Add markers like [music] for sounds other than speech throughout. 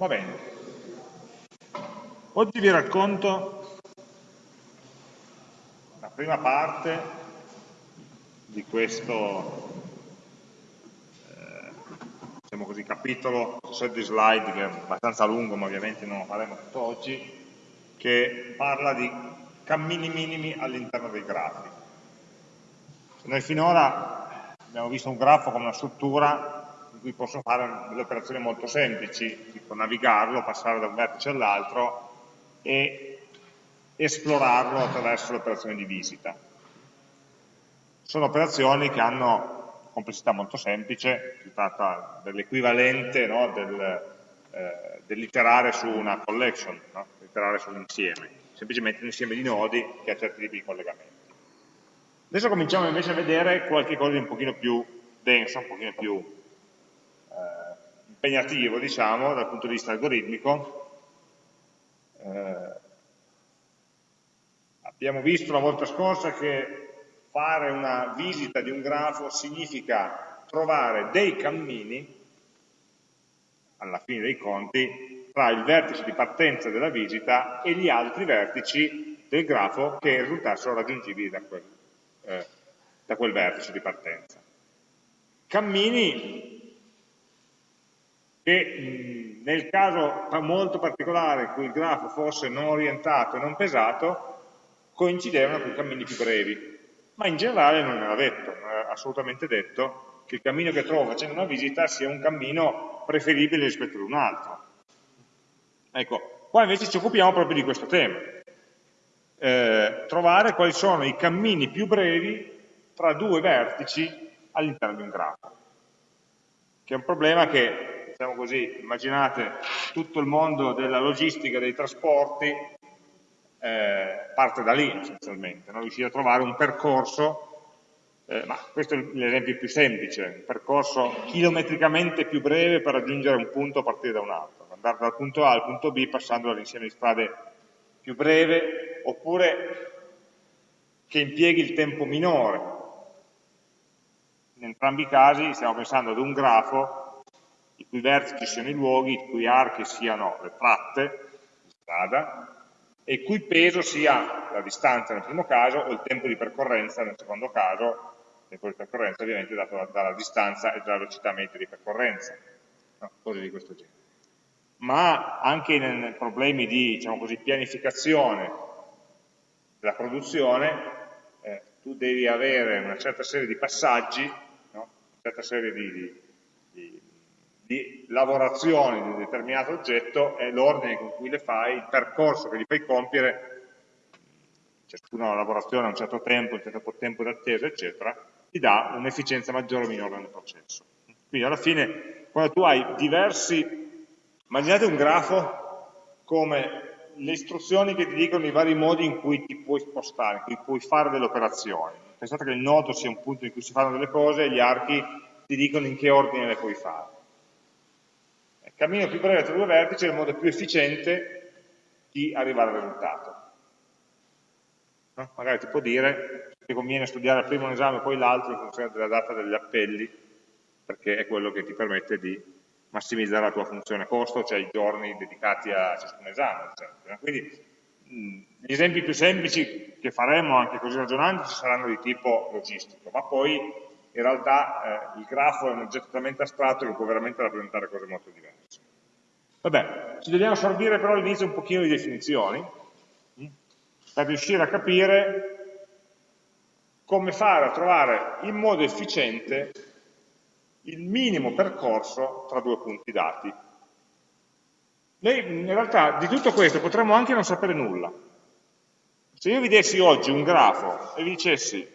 Va bene. Oggi vi racconto la prima parte di questo eh, diciamo così, capitolo, set di slide che è abbastanza lungo ma ovviamente non lo faremo tutto oggi, che parla di cammini minimi all'interno dei grafi. Noi finora abbiamo visto un grafo come una struttura in cui posso fare delle operazioni molto semplici, tipo navigarlo, passare da un vertice all'altro e esplorarlo attraverso le operazioni di visita. Sono operazioni che hanno complessità molto semplice, si tratta dell'equivalente no, del, eh, dell'iterare su una collection, no? iterare su un insieme, semplicemente un insieme di nodi che ha certi tipi di collegamenti. Adesso cominciamo invece a vedere qualche cosa di un pochino più densa, un pochino più impegnativo, diciamo, dal punto di vista algoritmico. Eh, abbiamo visto la volta scorsa che fare una visita di un grafo significa trovare dei cammini, alla fine dei conti, tra il vertice di partenza della visita e gli altri vertici del grafo che risultassero raggiungibili da quel, eh, da quel vertice di partenza. Cammini che nel caso molto particolare in cui il grafo fosse non orientato e non pesato, coincidevano con cammini più brevi, ma in generale non era detto, non era assolutamente detto che il cammino che trovo facendo una visita sia un cammino preferibile rispetto ad un altro. Ecco, qua invece ci occupiamo proprio di questo tema, eh, trovare quali sono i cammini più brevi tra due vertici all'interno di un grafo, che è un problema che diciamo così, immaginate tutto il mondo della logistica, dei trasporti, eh, parte da lì essenzialmente, no? riuscire a trovare un percorso, eh, ma questo è l'esempio più semplice, un percorso chilometricamente più breve per raggiungere un punto a partire da un altro, andare dal punto A al punto B passando dall'insieme di strade più breve, oppure che impieghi il tempo minore. In entrambi i casi stiamo pensando ad un grafo i cui vertici siano i luoghi, i cui archi siano le tratte di strada e cui peso sia la distanza nel primo caso o il tempo di percorrenza nel secondo caso, il tempo di percorrenza ovviamente dato dalla distanza e dalla velocità media di percorrenza, no? cose di questo genere. Ma anche in problemi di diciamo così, pianificazione della produzione, eh, tu devi avere una certa serie di passaggi, no? una certa serie di, di, di di lavorazioni di un determinato oggetto è l'ordine con cui le fai, il percorso che gli fai compiere, ciascuna lavorazione ha un certo tempo, un certo tempo d'attesa, eccetera, ti dà un'efficienza maggiore o minore nel processo. Quindi alla fine, quando tu hai diversi, immaginate un grafo come le istruzioni che ti dicono i vari modi in cui ti puoi spostare, in cui puoi fare delle operazioni. Pensate che il nodo sia un punto in cui si fanno delle cose e gli archi ti dicono in che ordine le puoi fare cammino più breve tra due vertici è il modo più efficiente di arrivare al risultato. No? Magari ti può dire che conviene studiare prima un esame e poi l'altro in funzione della data degli appelli, perché è quello che ti permette di massimizzare la tua funzione costo, cioè i giorni dedicati a ciascun esame. Eccetera. Quindi gli esempi più semplici che faremo anche così ragionando saranno di tipo logistico, ma poi in realtà eh, il grafo è un oggetto talmente astratto che può veramente rappresentare cose molto diverse. Vabbè, ci dobbiamo servire però all'inizio un pochino di definizioni hm, per riuscire a capire come fare a trovare in modo efficiente il minimo percorso tra due punti dati. Noi in realtà di tutto questo potremmo anche non sapere nulla. Se io vi dessi oggi un grafo e vi dicessi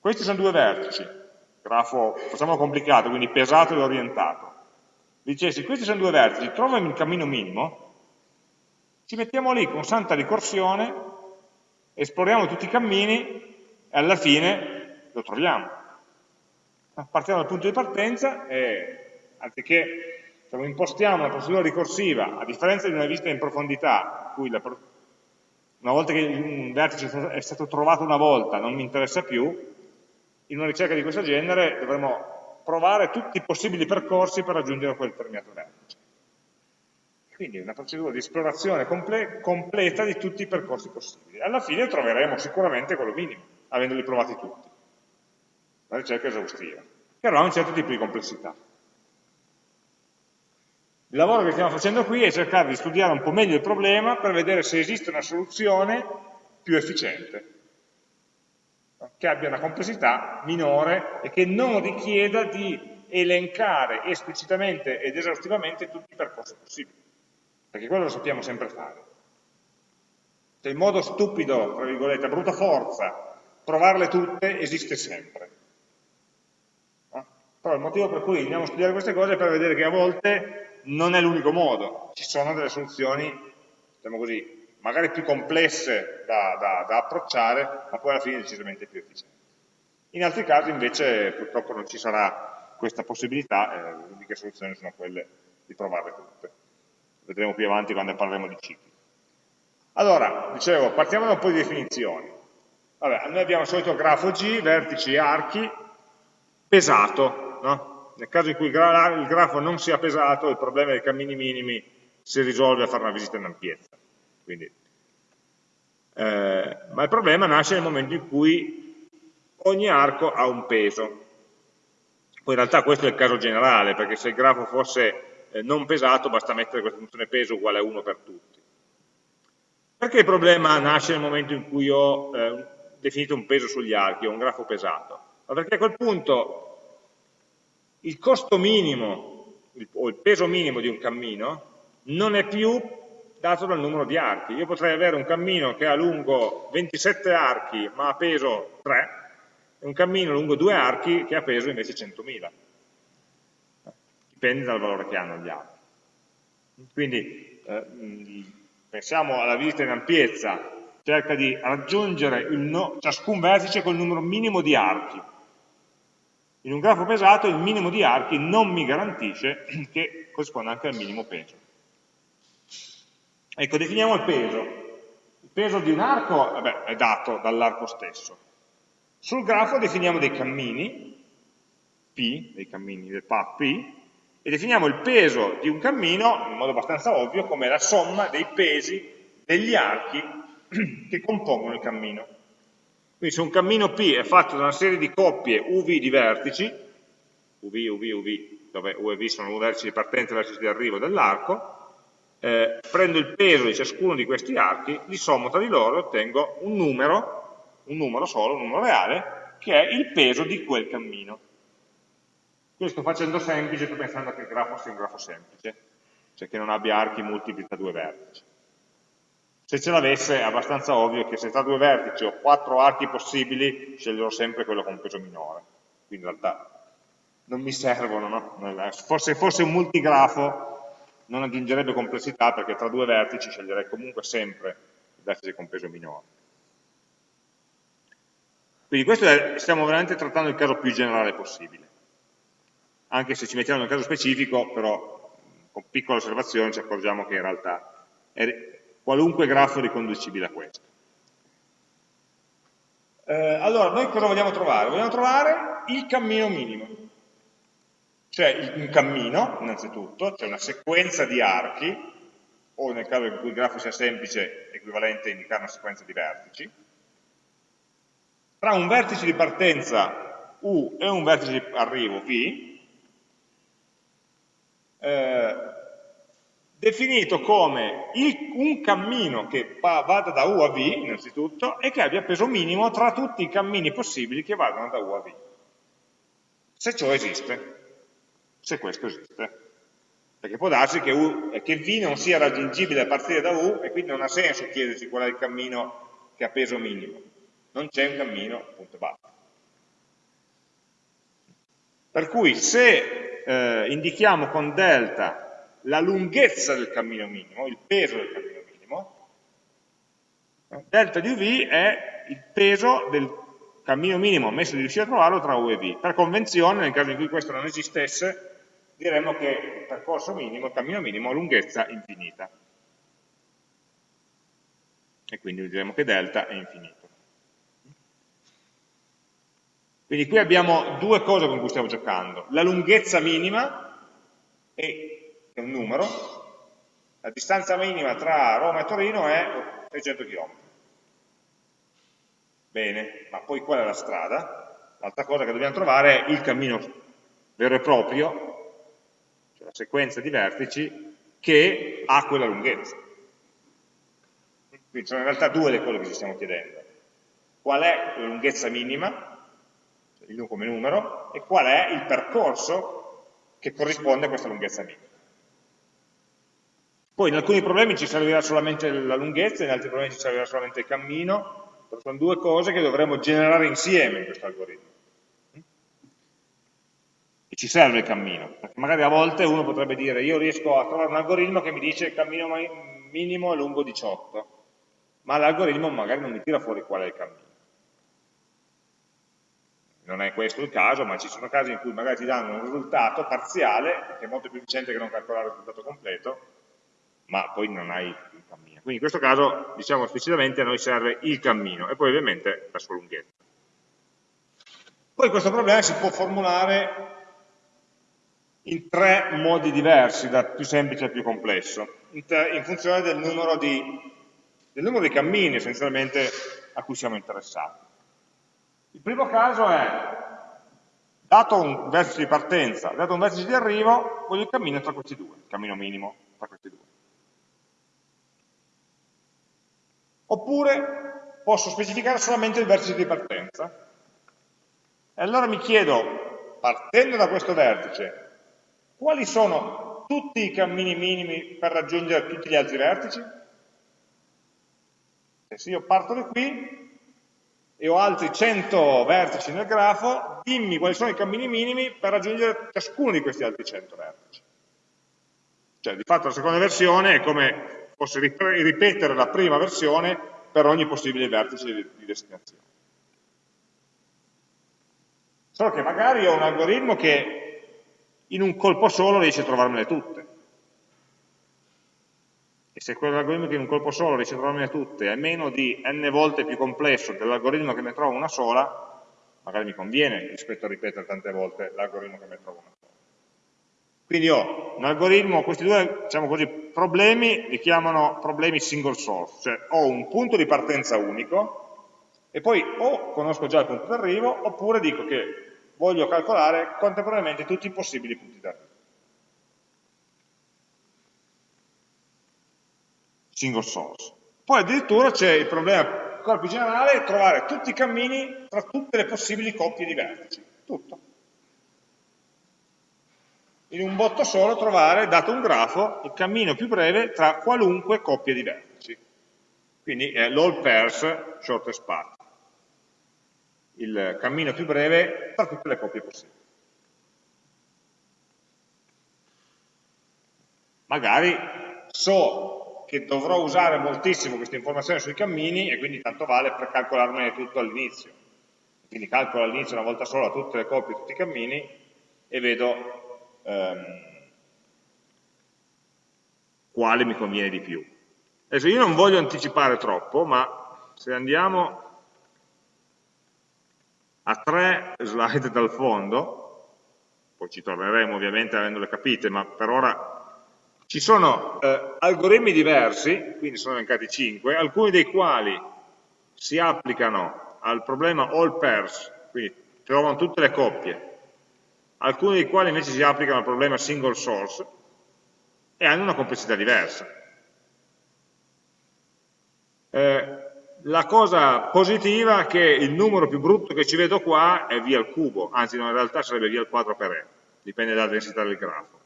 questi sono due vertici, grafo, facciamolo complicato, quindi pesato e orientato, dicessi questi sono due vertici, trovami il cammino minimo, ci mettiamo lì con santa ricorsione, esploriamo tutti i cammini e alla fine lo troviamo. Partiamo dal punto di partenza e anziché diciamo, impostiamo una procedura ricorsiva, a differenza di una visita in profondità, cui la, una volta che un vertice è stato trovato una volta non mi interessa più, in una ricerca di questo genere dovremo provare tutti i possibili percorsi per raggiungere quel determinato vertice. Quindi una procedura di esplorazione comple completa di tutti i percorsi possibili. Alla fine troveremo sicuramente quello minimo, avendoli provati tutti. Una ricerca esaustiva, che avrà un certo tipo di complessità. Il lavoro che stiamo facendo qui è cercare di studiare un po' meglio il problema per vedere se esiste una soluzione più efficiente, che abbia una complessità minore e che non richieda di elencare esplicitamente ed esaustivamente tutti i percorsi possibili perché quello lo sappiamo sempre fare. Cioè il modo stupido, tra virgolette, a brutta forza, provarle tutte, esiste sempre. Però il motivo per cui andiamo a studiare queste cose è per vedere che a volte non è l'unico modo, ci sono delle soluzioni, diciamo così, magari più complesse da, da, da approcciare, ma poi alla fine decisamente più efficienti. In altri casi invece purtroppo non ci sarà questa possibilità, e le uniche soluzioni sono quelle di provarle tutte vedremo più avanti quando parleremo di cicli. Allora, dicevo, partiamo da un po' di definizioni. Vabbè, noi abbiamo il solito grafo G, vertici e archi, pesato, no? Nel caso in cui il grafo non sia pesato, il problema dei cammini minimi si risolve a fare una visita in ampiezza. Quindi, eh, ma il problema nasce nel momento in cui ogni arco ha un peso. Poi in realtà questo è il caso generale, perché se il grafo fosse eh, non pesato, basta mettere questa funzione peso uguale a 1 per tutti. Perché il problema nasce nel momento in cui ho eh, definito un peso sugli archi, ho un grafo pesato? Ma perché a quel punto il costo minimo il, o il peso minimo di un cammino non è più dato dal numero di archi. Io potrei avere un cammino che ha lungo 27 archi ma ha peso 3 e un cammino lungo 2 archi che ha peso invece 100.000 dipende dal valore che hanno gli altri. Quindi eh, pensiamo alla visita in ampiezza, cerca di raggiungere no, ciascun vertice col numero minimo di archi. In un grafo pesato il minimo di archi non mi garantisce [clears throat] che corrisponda anche al minimo peso. Ecco, definiamo il peso. Il peso di un arco vabbè, è dato dall'arco stesso. Sul grafo definiamo dei cammini, P, dei cammini del path P, e definiamo il peso di un cammino, in modo abbastanza ovvio, come la somma dei pesi degli archi [clears throat] che compongono il cammino. Quindi se un cammino P è fatto da una serie di coppie UV di vertici, UV, UV, UV, dove U e V sono vertici di partenza e vertici di arrivo dell'arco, eh, prendo il peso di ciascuno di questi archi, li sommo tra di loro e ottengo un numero, un numero solo, un numero reale, che è il peso di quel cammino. Qui sto facendo semplice, sto pensando che il grafo sia un grafo semplice, cioè che non abbia archi multipli tra due vertici. Se ce l'avesse è abbastanza ovvio che se tra due vertici ho quattro archi possibili, sceglierò sempre quello con peso minore. Quindi in realtà non mi servono, no? Forse fosse un multigrafo non aggiungerebbe complessità perché tra due vertici sceglierei comunque sempre il vertice con peso minore. Quindi questo è, stiamo veramente trattando il caso più generale possibile anche se ci mettiamo nel caso specifico, però con piccola osservazione ci accorgiamo che in realtà è qualunque grafo riconducibile a questo. Eh, allora, noi cosa vogliamo trovare? Vogliamo trovare il cammino minimo, cioè un cammino, innanzitutto, cioè una sequenza di archi, o nel caso in cui il grafo sia semplice, equivalente a indicare una sequenza di vertici, tra un vertice di partenza U e un vertice di arrivo V, eh, definito come il, un cammino che vada da U a V, innanzitutto, e che abbia peso minimo tra tutti i cammini possibili che vadano da U a V. Se ciò esiste, se questo esiste. Perché può darsi che, U, che V non sia raggiungibile a partire da U e quindi non ha senso chiedersi qual è il cammino che ha peso minimo. Non c'è un cammino, punto basta. Per cui se eh, indichiamo con delta la lunghezza del cammino minimo, il peso del cammino minimo, delta di UV è il peso del cammino minimo ammesso di riuscire a trovarlo tra U e V. Per convenzione, nel caso in cui questo non esistesse, diremmo che il percorso minimo, il cammino minimo, ha lunghezza infinita. E quindi diremo che delta è infinito. Quindi qui abbiamo due cose con cui stiamo giocando. La lunghezza minima, è un numero, la distanza minima tra Roma e Torino è 600 km. Bene, ma poi qual è la strada? L'altra cosa che dobbiamo trovare è il cammino vero e proprio, sequenza di vertici, che ha quella lunghezza. Quindi sono in realtà due le cose che ci stiamo chiedendo. Qual è la lunghezza minima, il come numero, e qual è il percorso che corrisponde a questa lunghezza minima. Poi in alcuni problemi ci servirà solamente la lunghezza, in altri problemi ci servirà solamente il cammino, sono due cose che dovremo generare insieme in questo algoritmo. Ci serve il cammino, perché magari a volte uno potrebbe dire io riesco a trovare un algoritmo che mi dice il cammino minimo è lungo 18, ma l'algoritmo magari non mi tira fuori qual è il cammino. Non è questo il caso, ma ci sono casi in cui magari ti danno un risultato parziale, che è molto più efficiente che non calcolare il risultato completo, ma poi non hai il cammino. Quindi in questo caso, diciamo esplicitamente, a noi serve il cammino e poi ovviamente la sua lunghezza. Poi questo problema si può formulare in tre modi diversi, da più semplice a più complesso, in, in funzione del numero di del numero di cammini essenzialmente a cui siamo interessati. Il primo caso è, dato un vertice di partenza, dato un vertice di arrivo, voglio il cammino tra questi due, il cammino minimo tra questi due. Oppure posso specificare solamente il vertice di partenza. E allora mi chiedo, partendo da questo vertice, quali sono tutti i cammini minimi per raggiungere tutti gli altri vertici? E se io parto da qui e ho altri 100 vertici nel grafo, dimmi quali sono i cammini minimi per raggiungere ciascuno di questi altri 100 vertici. Cioè, di fatto la seconda versione è come fosse ripetere la prima versione per ogni possibile vertice di destinazione. Solo che magari ho un algoritmo che in un colpo solo riesce a trovarmele tutte e se quell'algoritmo che in un colpo solo riesce a trovarmene tutte è meno di n volte più complesso dell'algoritmo che ne trova una sola, magari mi conviene rispetto a ripetere tante volte l'algoritmo che ne trova una sola. Quindi ho un algoritmo, questi due diciamo così, problemi li chiamano problemi single source, cioè ho un punto di partenza unico e poi o conosco già il punto d'arrivo oppure dico che voglio calcolare contemporaneamente tutti i possibili punti d'arrivo. single source. Poi addirittura c'è il problema ancora più generale, trovare tutti i cammini tra tutte le possibili coppie di vertici, tutto. In un botto solo trovare, dato un grafo, il cammino più breve tra qualunque coppia di vertici. Quindi è l'all pairs shortest path, il cammino più breve tra tutte le coppie possibili. Magari so che dovrò usare moltissimo questa informazione sui cammini e quindi tanto vale per calcolarmene tutto all'inizio. Quindi calcolo all'inizio una volta sola tutte le coppie, tutti i cammini e vedo ehm, quale mi conviene di più. Adesso io non voglio anticipare troppo, ma se andiamo a tre slide dal fondo, poi ci torneremo ovviamente avendole capite, ma per ora ci sono eh, algoritmi diversi, quindi sono elencati 5, alcuni dei quali si applicano al problema all pairs, quindi trovano tutte le coppie, alcuni dei quali invece si applicano al problema single source e hanno una complessità diversa. Eh, la cosa positiva è che il numero più brutto che ci vedo qua è via al cubo, anzi no, in realtà sarebbe via al 4 per e, dipende dalla densità del grafo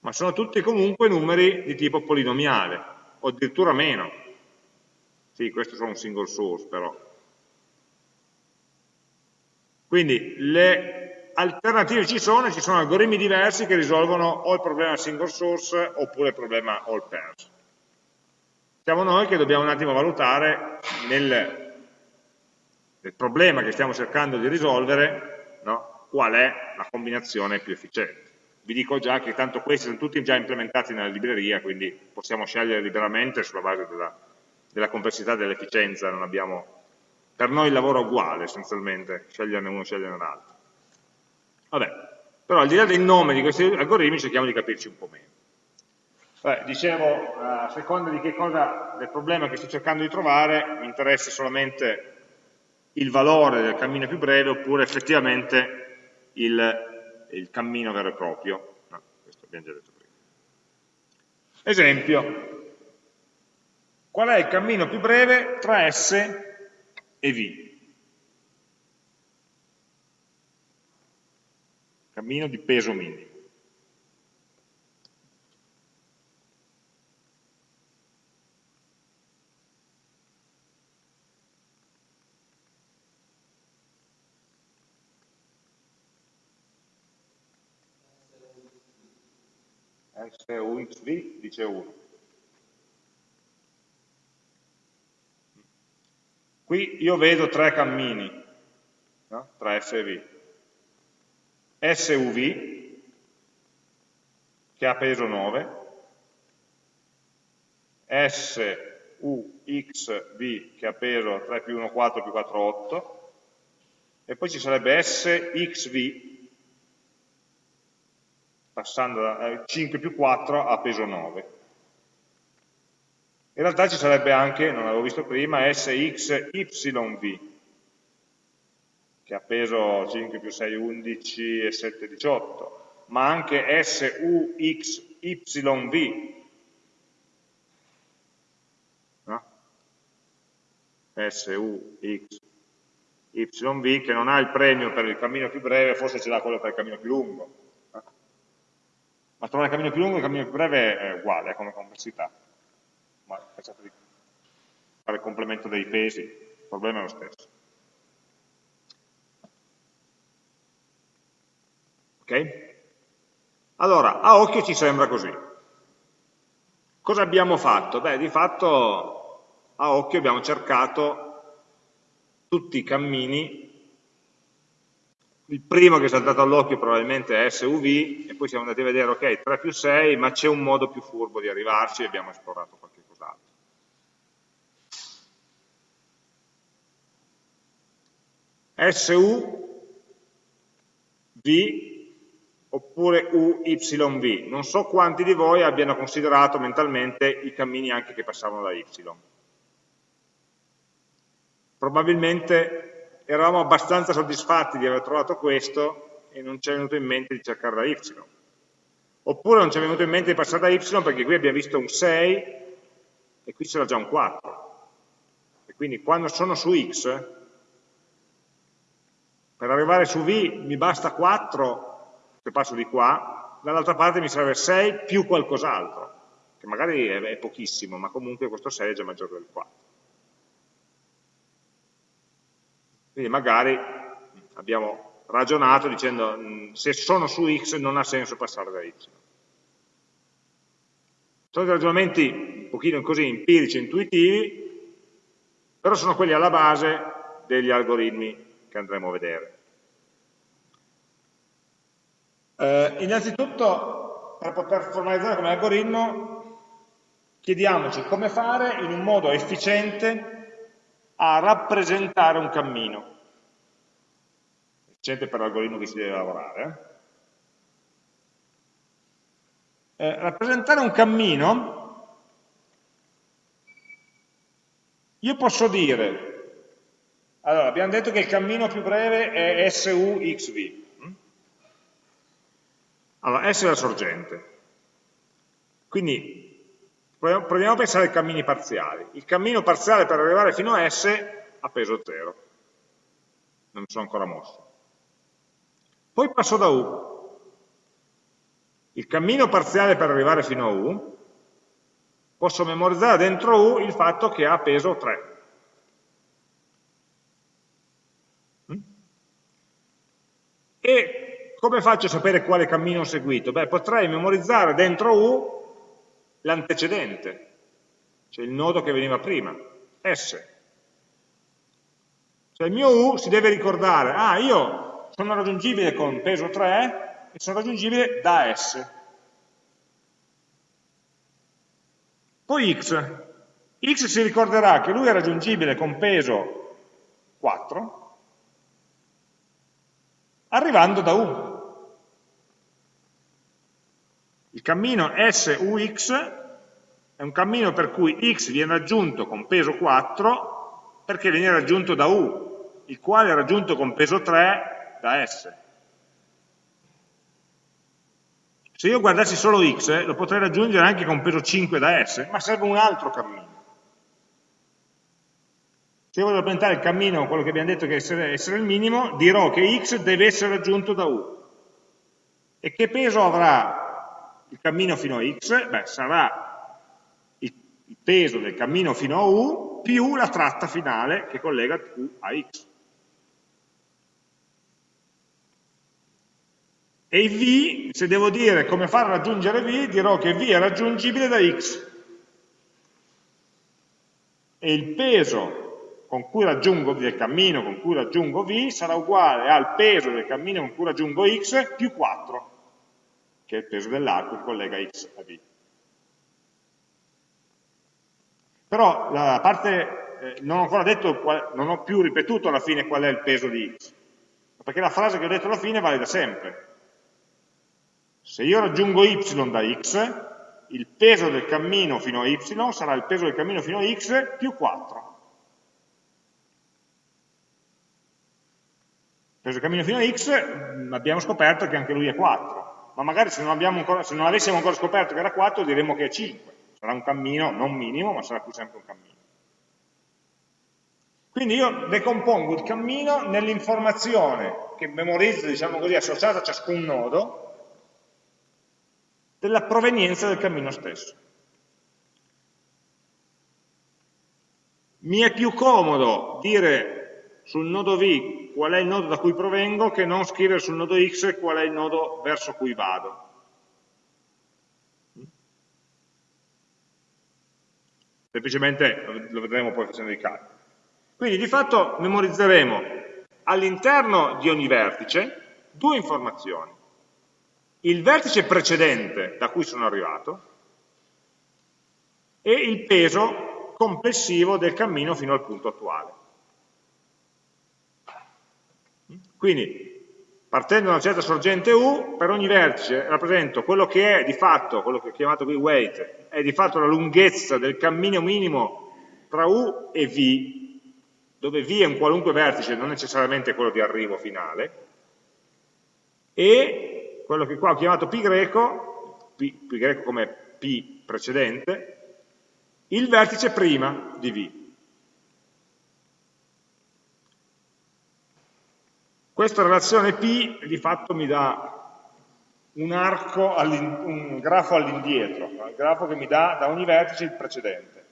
ma sono tutti comunque numeri di tipo polinomiale, o addirittura meno. Sì, questo sono un single source però. Quindi le alternative ci sono, ci sono algoritmi diversi che risolvono o il problema single source oppure il problema all pairs. Siamo noi che dobbiamo un attimo valutare nel, nel problema che stiamo cercando di risolvere no, qual è la combinazione più efficiente vi dico già che tanto questi sono tutti già implementati nella libreria, quindi possiamo scegliere liberamente sulla base della, della complessità e dell'efficienza, per noi il lavoro è uguale essenzialmente, sceglierne uno, sceglierne l'altro. Vabbè, però al di là del nome di questi algoritmi cerchiamo di capirci un po' meglio. Beh, dicevo, a seconda di che cosa, del problema che sto cercando di trovare, mi interessa solamente il valore del cammino più breve oppure effettivamente il, il cammino vero e proprio. No, questo abbiamo già detto prima. Esempio, qual è il cammino più breve tra S e V? Cammino di peso minimo. SUXV dice 1. Qui io vedo tre cammini no? tra S e V. SUV, che ha peso 9, SUXV, che ha peso 3 più 1, 4 più 4, 8, e poi ci sarebbe SXV, passando da 5 più 4 a peso 9. In realtà ci sarebbe anche, non l'avevo visto prima, SXYV, che ha peso 5 più 6, 11 e 7, 18, ma anche SUXYV, no? SUXYV che non ha il premio per il cammino più breve, forse ce l'ha quello per il cammino più lungo ma trovare il cammino più lungo e il cammino più breve è uguale come complessità. Ma pensate di fare il complemento dei pesi, il problema è lo stesso. Ok? Allora, a occhio ci sembra così. Cosa abbiamo fatto? Beh, di fatto a occhio abbiamo cercato tutti i cammini il primo che è saltato all'occhio probabilmente è SUV e poi siamo andati a vedere, ok, 3 più 6, ma c'è un modo più furbo di arrivarci e abbiamo esplorato qualche cos'altro. SUV oppure UYV. Non so quanti di voi abbiano considerato mentalmente i cammini anche che passavano da Y. Probabilmente eravamo abbastanza soddisfatti di aver trovato questo e non ci è venuto in mente di cercare da y. Oppure non ci è venuto in mente di passare da y perché qui abbiamo visto un 6 e qui c'era già un 4. E quindi quando sono su x, per arrivare su v mi basta 4, se passo di qua, dall'altra parte mi serve 6 più qualcos'altro, che magari è, pochissimo, ma comunque questo 6 è già maggiore del 4. Quindi magari abbiamo ragionato dicendo mm, se sono su x non ha senso passare da y. Sono dei ragionamenti un pochino così empirici, intuitivi, però sono quelli alla base degli algoritmi che andremo a vedere. Eh, innanzitutto, per poter formalizzare come algoritmo, chiediamoci come fare in un modo efficiente a rappresentare un cammino. Efficiente per l'algoritmo che si deve lavorare. Eh, eh rappresentare un cammino, io posso dire, allora abbiamo detto che il cammino più breve è SUXV. Allora, S è la sorgente. Quindi Proviamo a pensare ai cammini parziali. Il cammino parziale per arrivare fino a S ha peso 0. Non mi sono ancora mosso. Poi passo da U. Il cammino parziale per arrivare fino a U, posso memorizzare dentro U il fatto che ha peso 3. Mm? E come faccio a sapere quale cammino ho seguito? Beh, potrei memorizzare dentro U l'antecedente, cioè il nodo che veniva prima, S. Cioè il mio U si deve ricordare, ah io sono raggiungibile con peso 3 e sono raggiungibile da S. Poi X. X si ricorderà che lui è raggiungibile con peso 4 arrivando da U. Il cammino SUX è un cammino per cui x viene raggiunto con peso 4 perché viene raggiunto da U, il quale è raggiunto con peso 3 da S. Se io guardassi solo x, lo potrei raggiungere anche con peso 5 da S, ma serve un altro cammino. Se io voglio rappresentare il cammino, quello che abbiamo detto che essere, essere il minimo, dirò che x deve essere raggiunto da u. E che peso avrà il cammino fino a x? Beh, sarà il, peso del cammino fino a u più la tratta finale che collega u a x. E v, se devo dire come far raggiungere v, dirò che v è raggiungibile da x. E il peso con cui raggiungo, del cammino con cui raggiungo v sarà uguale al peso del cammino con cui raggiungo x più 4, che è il peso dell'arco che collega x a v. Però la parte, eh, non ho ancora detto, non ho più ripetuto alla fine qual è il peso di x, perché la frase che ho detto alla fine vale da sempre se io raggiungo y da x, il peso del cammino fino a y sarà il peso del cammino fino a x più 4. Il peso del cammino fino a x mm, abbiamo scoperto che anche lui è 4, ma magari se non, ancora, se non avessimo ancora scoperto che era 4 diremmo che è 5. Sarà un cammino non minimo, ma sarà più sempre un cammino. Quindi io decompongo il cammino nell'informazione che memorizzo, diciamo così, associata a ciascun nodo, della provenienza del cammino stesso. Mi è più comodo dire sul nodo V qual è il nodo da cui provengo che non scrivere sul nodo X qual è il nodo verso cui vado. Semplicemente lo vedremo poi facendo i calcoli. Quindi di fatto memorizzeremo all'interno di ogni vertice due informazioni il vertice precedente da cui sono arrivato e il peso complessivo del cammino fino al punto attuale. Quindi, partendo da una certa sorgente U, per ogni vertice rappresento quello che è di fatto, quello che ho chiamato qui weight, è di fatto la lunghezza del cammino minimo tra U e V, dove V è un qualunque vertice, non necessariamente quello di arrivo finale, e quello che qua ho chiamato pi greco, pi, pi greco come P precedente, il vertice prima di V. Questa relazione P di fatto mi dà un arco, un grafo all'indietro, il grafo che mi dà da ogni vertice il precedente.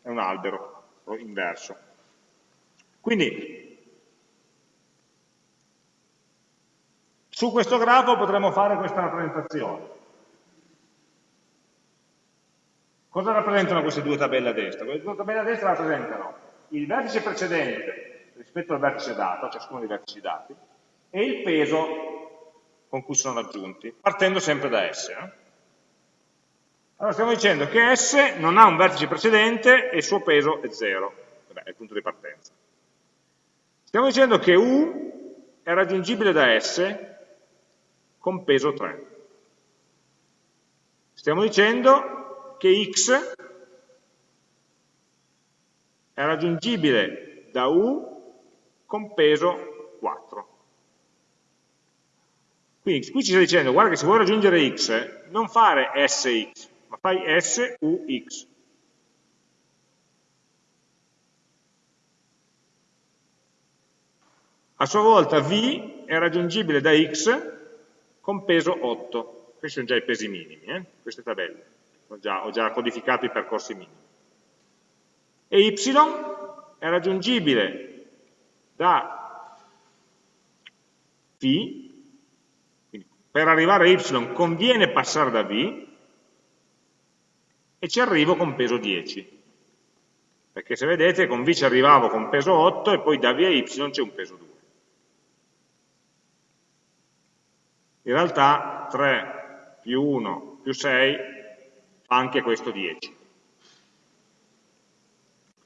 È un albero inverso. Quindi Su questo grafo potremmo fare questa rappresentazione. Cosa rappresentano queste due tabelle a destra? Queste due tabelle a destra rappresentano il vertice precedente rispetto al vertice dato, ciascuno dei vertici dati, e il peso con cui sono raggiunti, partendo sempre da S. Eh? Allora stiamo dicendo che S non ha un vertice precedente e il suo peso è 0, Vabbè, è il punto di partenza. Stiamo dicendo che U è raggiungibile da S con peso 3. Stiamo dicendo che x è raggiungibile da u con peso 4. Quindi qui ci sta dicendo, guarda che se vuoi raggiungere x, non fare sx, ma fai sux. A sua volta v è raggiungibile da x con peso 8. Questi sono già i pesi minimi, eh? queste tabelle. Ho già, ho già codificato i percorsi minimi. E y è raggiungibile da quindi per arrivare a y conviene passare da v, e ci arrivo con peso 10. Perché se vedete con v ci arrivavo con peso 8 e poi da v a y c'è un peso 2. in realtà 3 più 1 più 6 fa anche questo 10.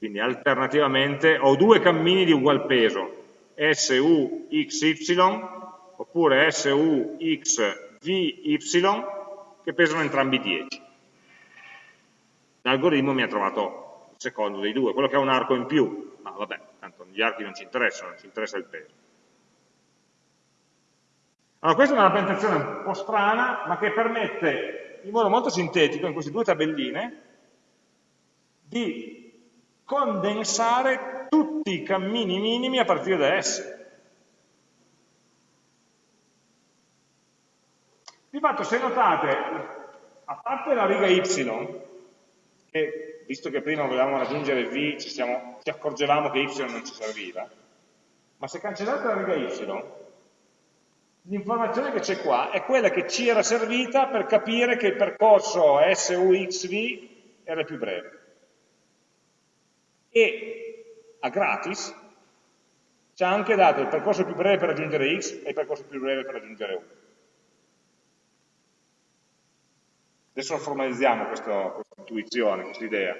Quindi alternativamente ho due cammini di ugual peso, SU XY oppure SU XVY che pesano entrambi 10. L'algoritmo mi ha trovato il secondo dei due, quello che ha un arco in più, ma vabbè, tanto gli archi non ci interessano, ci interessa il peso. Allora, questa è una rappresentazione un po' strana, ma che permette in modo molto sintetico, in queste due tabelline, di condensare tutti i cammini minimi a partire da S. Di fatto, se notate, a parte la riga Y, che visto che prima volevamo raggiungere V, ci, siamo, ci accorgevamo che Y non ci serviva, ma se cancellate la riga Y, l'informazione che c'è qua è quella che ci era servita per capire che il percorso SUXV era più breve. E a gratis ci ha anche dato il percorso più breve per raggiungere X e il percorso più breve per raggiungere U. Adesso formalizziamo questa, questa intuizione, questa idea.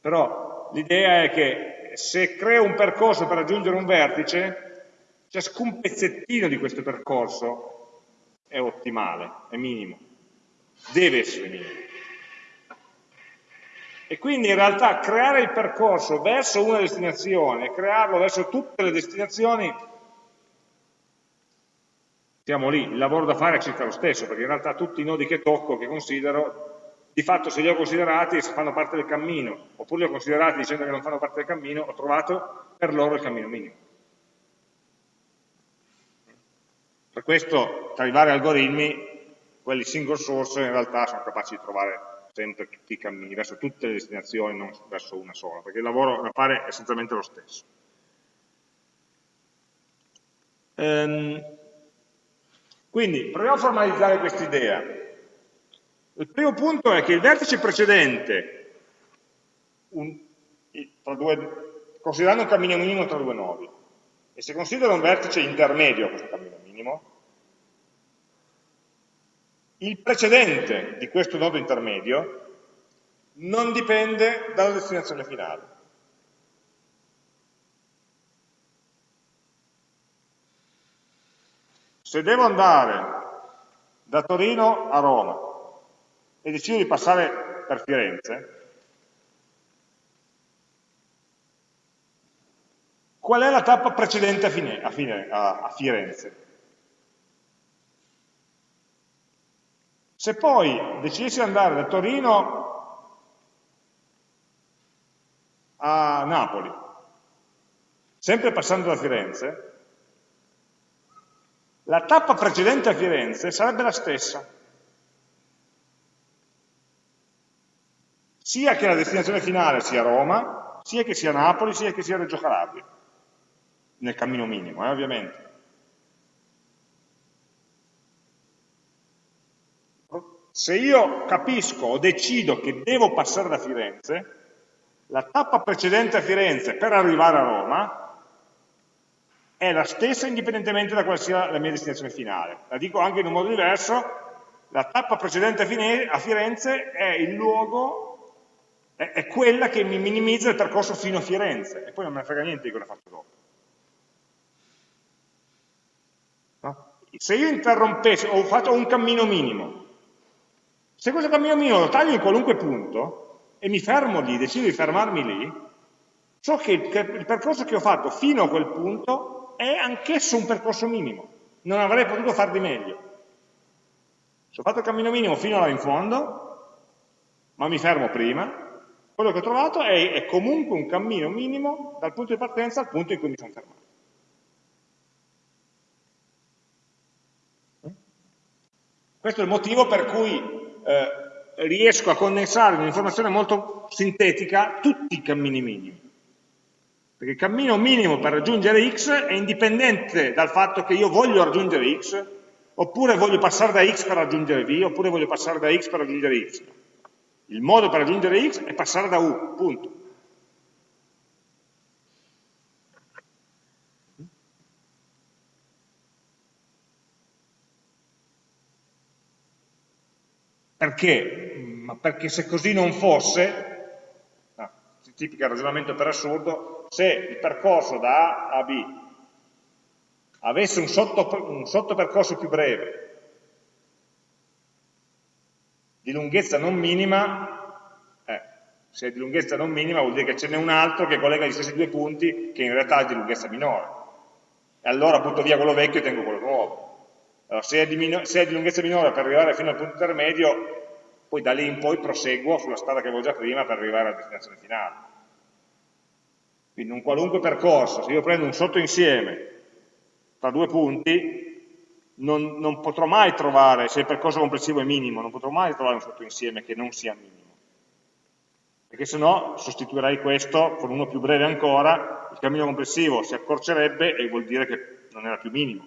Però l'idea è che se creo un percorso per raggiungere un vertice, ciascun pezzettino di questo percorso è ottimale, è minimo, deve essere minimo. E quindi in realtà creare il percorso verso una destinazione, crearlo verso tutte le destinazioni siamo lì, il lavoro da fare è circa lo stesso, perché in realtà tutti i nodi che tocco, che considero, di fatto se li ho considerati fanno parte del cammino, oppure li ho considerati dicendo che non fanno parte del cammino, ho trovato per loro il cammino minimo. Per questo tra i vari algoritmi, quelli single source in realtà sono capaci di trovare sempre tutti i cammini, verso tutte le destinazioni, non verso una sola, perché il lavoro da fare è essenzialmente lo stesso. Um, quindi proviamo a formalizzare questa idea. Il primo punto è che il vertice precedente, un, due, considerando un cammino minimo tra due nodi, e se considero un vertice intermedio questo cammino minimo, il precedente di questo nodo intermedio non dipende dalla destinazione finale. Se devo andare da Torino a Roma e decido di passare per Firenze, qual è la tappa precedente a, fine, a, fine, a, a Firenze? Se poi decidessi di andare da Torino a Napoli, sempre passando da Firenze, la tappa precedente a Firenze sarebbe la stessa. Sia che la destinazione finale sia Roma, sia che sia Napoli, sia che sia Reggio Calabria, nel cammino minimo, eh, ovviamente. Se io capisco o decido che devo passare da Firenze, la tappa precedente a Firenze per arrivare a Roma è la stessa indipendentemente da quale sia la mia destinazione finale. La dico anche in un modo diverso, la tappa precedente a Firenze è il luogo, è, è quella che mi minimizza il percorso fino a Firenze, e poi non me ne frega niente di cosa faccio dopo. No? Se io interrompessi, ho fatto un cammino minimo, se questo cammino minimo lo taglio in qualunque punto, e mi fermo lì, decido di fermarmi lì, so che il percorso che ho fatto fino a quel punto è anch'esso un percorso minimo, non avrei potuto far di meglio. Se ho fatto il cammino minimo fino là in fondo, ma mi fermo prima, quello che ho trovato è, è comunque un cammino minimo dal punto di partenza al punto in cui mi sono fermato. Questo è il motivo per cui eh, riesco a condensare in un'informazione molto sintetica tutti i cammini minimi. Perché il cammino minimo per raggiungere x è indipendente dal fatto che io voglio raggiungere x, oppure voglio passare da x per raggiungere v, oppure voglio passare da x per raggiungere y. Il modo per raggiungere x è passare da u, punto. Perché? Ma perché se così non fosse, tipica ragionamento per assurdo, se il percorso da A a B avesse un, sotto, un sottopercorso più breve di lunghezza non minima, eh, se è di lunghezza non minima vuol dire che ce n'è un altro che collega gli stessi due punti che in realtà è di lunghezza minore. E allora butto via quello vecchio e tengo quello. Allora, se, è di, se è di lunghezza minore per arrivare fino al punto intermedio, poi da lì in poi proseguo sulla strada che avevo già prima per arrivare alla destinazione finale. Quindi un qualunque percorso, se io prendo un sottoinsieme tra due punti, non, non, potrò mai trovare, se il percorso complessivo è minimo, non potrò mai trovare un sottoinsieme che non sia minimo. Perché se no sostituirei questo con uno più breve ancora, il cammino complessivo si accorcerebbe e vuol dire che non era più minimo,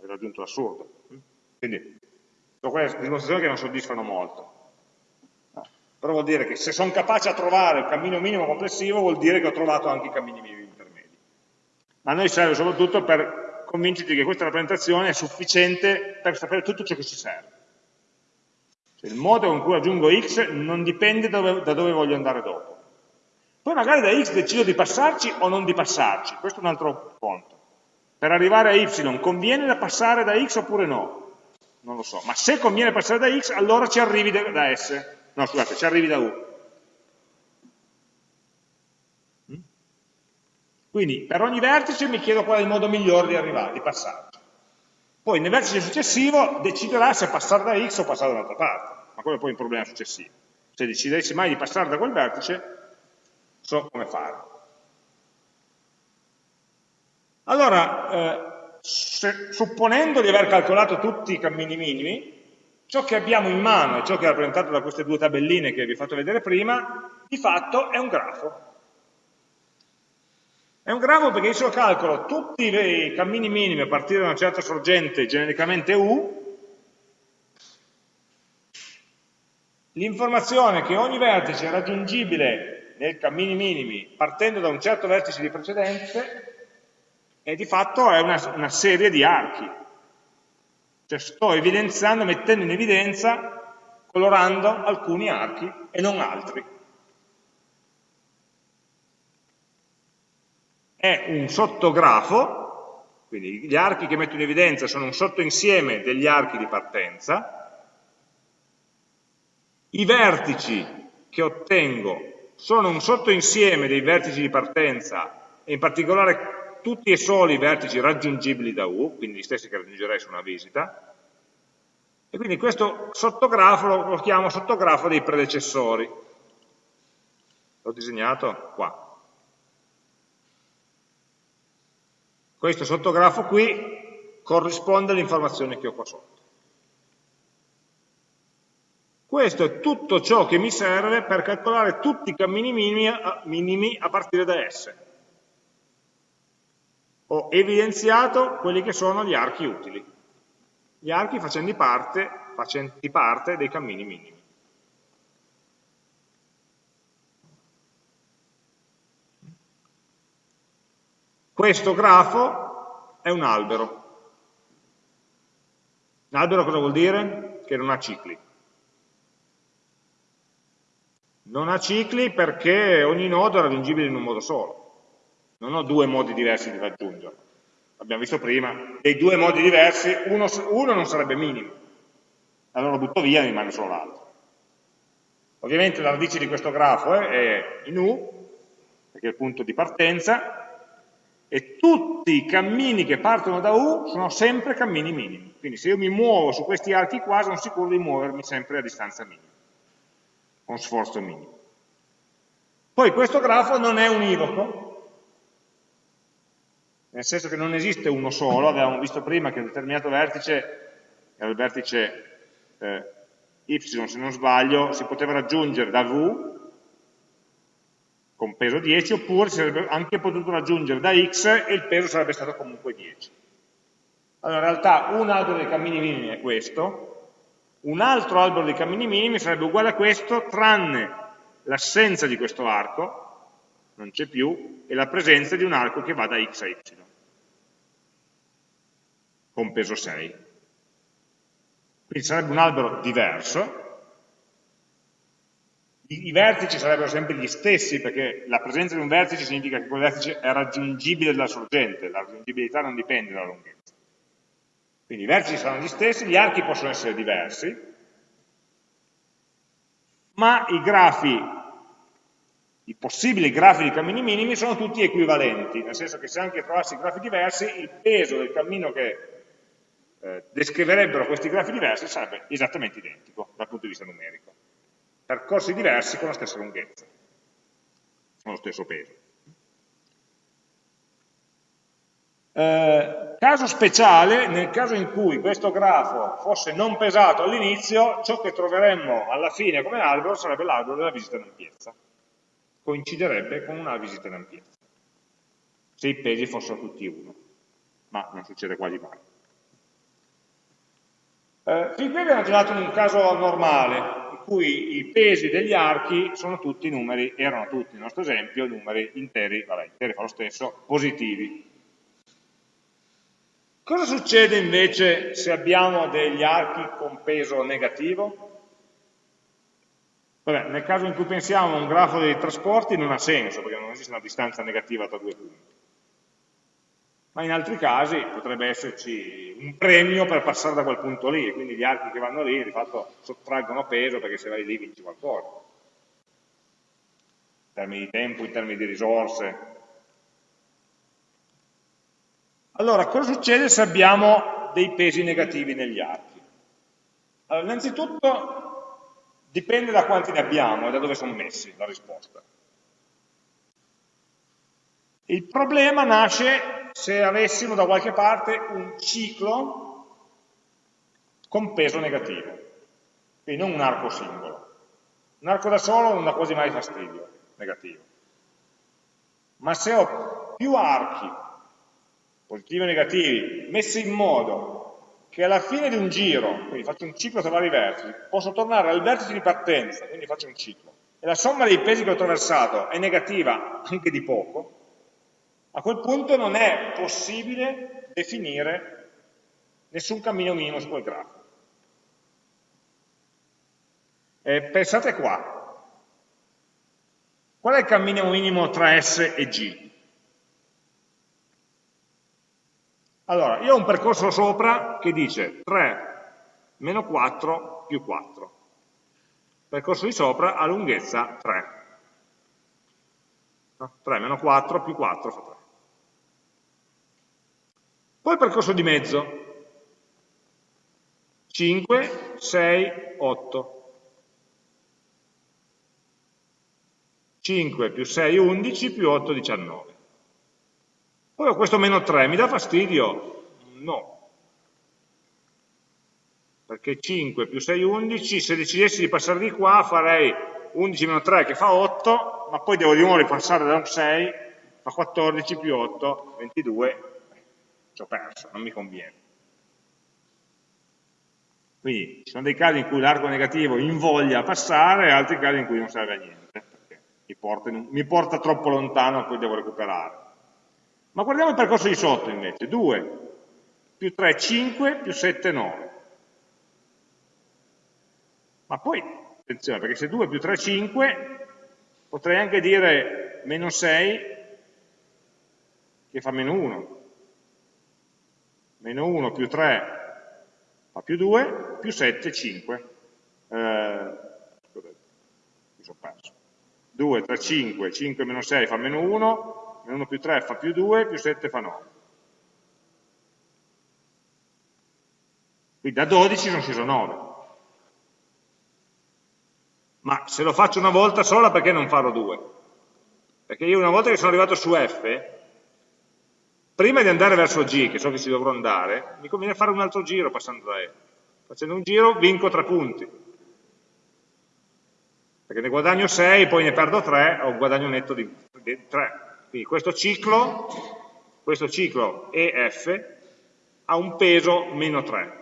aveva raggiunto l'assurdo. Quindi, sono quelle dimostrazioni che non soddisfano molto. Però vuol dire che se sono capace a trovare il cammino minimo complessivo, vuol dire che ho trovato anche i cammini minimi intermedi. Ma a noi serve soprattutto per convincerti che questa rappresentazione è sufficiente per sapere tutto ciò che ci serve. Cioè, il modo con cui raggiungo x non dipende dove, da dove voglio andare dopo. Poi magari da x decido di passarci o non di passarci, questo è un altro conto. Per arrivare a y conviene passare da x oppure no? Non lo so, ma se conviene passare da x allora ci arrivi da s, no scusate, ci arrivi da u. Quindi per ogni vertice mi chiedo qual è il modo migliore di arrivare, di passarci. Poi nel vertice successivo deciderà se passare da x o passare da un'altra parte, ma quello è poi un problema successivo. Se decidessi mai di passare da quel vertice, so come fare. Allora, eh, se, supponendo di aver calcolato tutti i cammini minimi, ciò che abbiamo in mano e ciò che è rappresentato da queste due tabelline che vi ho fatto vedere prima, di fatto è un grafo. È un grafo perché io calcolo tutti i cammini minimi a partire da una certa sorgente, genericamente U, l'informazione che ogni vertice è raggiungibile nei cammini minimi partendo da un certo vertice di precedenze e di fatto è una, una serie di archi. Cioè sto evidenziando, mettendo in evidenza, colorando alcuni archi e non altri. è un sottografo, quindi gli archi che metto in evidenza sono un sottoinsieme degli archi di partenza, i vertici che ottengo sono un sottoinsieme dei vertici di partenza e in particolare tutti e soli i vertici raggiungibili da U, quindi gli stessi che raggiungerei su una visita, e quindi questo sottografo lo, chiamo sottografo dei predecessori. L'ho disegnato qua. Questo sottografo qui corrisponde all'informazione che ho qua sotto. Questo è tutto ciò che mi serve per calcolare tutti i cammini minimi a, minimi a partire da S. Ho evidenziato quelli che sono gli archi utili, gli archi facenti parte, facenti parte dei cammini minimi. Questo grafo è un albero. Un albero cosa vuol dire? Che non ha cicli. Non ha cicli perché ogni nodo è raggiungibile in un modo solo. Non ho due modi diversi di raggiungerlo. Abbiamo visto prima, dei due modi diversi, uno, uno non sarebbe minimo. Allora lo butto via e rimane solo l'altro. Ovviamente la radice di questo grafo è in U, perché è il punto di partenza, e tutti i cammini che partono da U sono sempre cammini minimi. Quindi se io mi muovo su questi archi qua sono sicuro di muovermi sempre a distanza minima, con sforzo minimo. Poi questo grafo non è univoco, nel senso che non esiste uno solo, avevamo visto prima che un determinato vertice, era il vertice eh, y se non sbaglio, si poteva raggiungere da V con peso 10, oppure si sarebbe anche potuto raggiungere da x e il peso sarebbe stato comunque 10. Allora in realtà un albero dei cammini minimi è questo, un altro albero dei cammini minimi sarebbe uguale a questo, tranne l'assenza di questo arco, non c'è più, e la presenza di un arco che va da x a y, con peso 6. Quindi sarebbe un albero diverso, i, vertici sarebbero sempre gli stessi, perché la presenza di un vertice significa che quel vertice è raggiungibile dalla sorgente, la raggiungibilità non dipende dalla lunghezza. Quindi i vertici saranno gli stessi, gli archi possono essere diversi, ma i grafi, i possibili grafi di cammini minimi sono tutti equivalenti, nel senso che se anche trovassi grafi diversi, il peso del cammino che eh, descriverebbero questi grafi diversi sarebbe esattamente identico dal punto di vista numerico. Percorsi diversi con la stessa lunghezza, con lo stesso peso. Eh, caso speciale, nel caso in cui questo grafo fosse non pesato all'inizio, ciò che troveremmo alla fine come albero sarebbe l'albero della visita in ampiezza. Coinciderebbe con una visita in ampiezza, se i pesi fossero tutti uno, ma non succede quasi mai. Eh, fin qui abbiamo girato un caso normale, in cui i pesi degli archi sono tutti numeri, erano tutti nel nostro esempio, numeri interi, vabbè, interi fa lo stesso, positivi. Cosa succede invece se abbiamo degli archi con peso negativo? Vabbè, nel caso in cui pensiamo a un grafo dei trasporti non ha senso, perché non esiste una distanza negativa tra due punti. Ma in altri casi potrebbe esserci un premio per passare da quel punto lì, quindi gli archi che vanno lì di fatto sottraggono peso perché se vai lì vinci qualcosa. In termini di tempo, in termini di risorse, allora, cosa succede se abbiamo dei pesi negativi negli archi? Allora, innanzitutto dipende da quanti ne abbiamo e da dove sono messi la risposta. Il problema nasce se avessimo da qualche parte un ciclo con peso negativo, quindi non un arco singolo. Un arco da solo non dà quasi mai fastidio, negativo. Ma se ho più archi positivi e negativi, messi in modo che alla fine di un giro, quindi faccio un ciclo tra vari vertici, posso tornare al vertice di partenza, quindi faccio un ciclo, e la somma dei pesi che ho attraversato è negativa anche di poco, a quel punto non è possibile definire nessun cammino minimo su quel grafo. E pensate qua, qual è il cammino minimo tra S e G? Allora, io ho un percorso sopra che dice 3 meno 4 più 4. Il percorso di sopra ha lunghezza 3. 3 meno 4 più 4 fa 3. Poi il percorso di mezzo. 5, 6, 8. 5 più 6, 11 più 8, 19. Poi ho questo meno 3, mi dà fastidio? No. Perché 5 più 6, 11, se decidessi di passare di qua farei 11 meno 3 che fa 8, ma poi devo di nuovo ripassare da un 6, fa 14 più 8, 22, ci ho perso, non mi conviene. Quindi ci sono dei casi in cui l'arco negativo invoglia a passare e altri casi in cui non serve a niente, perché mi porta, mi porta troppo lontano e poi devo recuperare. Ma guardiamo il percorso di sotto invece, 2 più 3, 5, più 7, 9. Ma poi, attenzione, perché se 2 più 3, 5, potrei anche dire meno 6 che fa meno 1. Meno 1 più 3 fa più 2, più 7, 5. Eh, mi sono perso. 2, 3, 5, 5 meno 6 fa meno 1, 1 più 3 fa più 2, più 7 fa 9. Quindi da 12 sono sceso 9. Ma se lo faccio una volta sola perché non farò due? Perché io una volta che sono arrivato su F, prima di andare verso G, che so che ci dovrò andare, mi conviene fare un altro giro passando da E. Facendo un giro vinco 3 punti. Perché ne guadagno 6, poi ne perdo 3, ho un guadagno netto di 3. Quindi questo ciclo, questo ciclo EF ha un peso meno 3.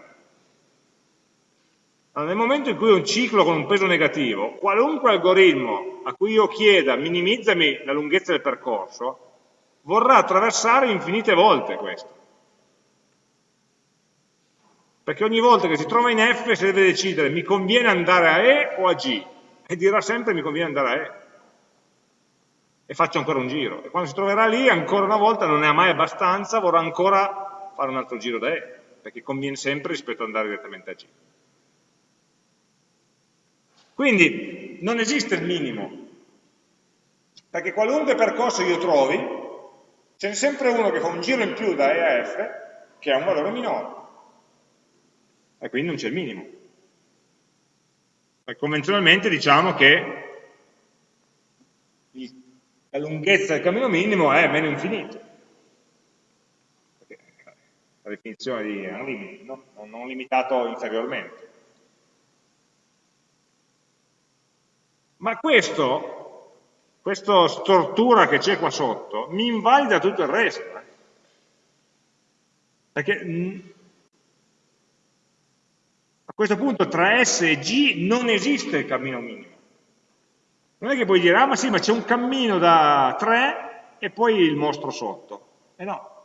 Allora, nel momento in cui ho un ciclo con un peso negativo, qualunque algoritmo a cui io chieda minimizzami la lunghezza del percorso, vorrà attraversare infinite volte questo. Perché ogni volta che si trova in F si deve decidere mi conviene andare a E o a G, e dirà sempre mi conviene andare a E e faccio ancora un giro. E quando si troverà lì, ancora una volta, non ha mai abbastanza, vorrà ancora fare un altro giro da E, perché conviene sempre rispetto ad andare direttamente a G. Quindi, non esiste il minimo, perché qualunque percorso io trovi, ce n'è sempre uno che fa un giro in più da E a F che ha un valore minore, e quindi non c'è il minimo. E convenzionalmente diciamo che la lunghezza del cammino minimo è meno infinito. La definizione di unlimited, no? non limitato inferiormente. Ma questo, questa stortura che c'è qua sotto, mi invalida tutto il resto. Eh. Perché mm, a questo punto tra S e G non esiste il cammino minimo. Non è che puoi dire, ah ma sì, ma c'è un cammino da 3 e poi il mostro sotto. E eh no.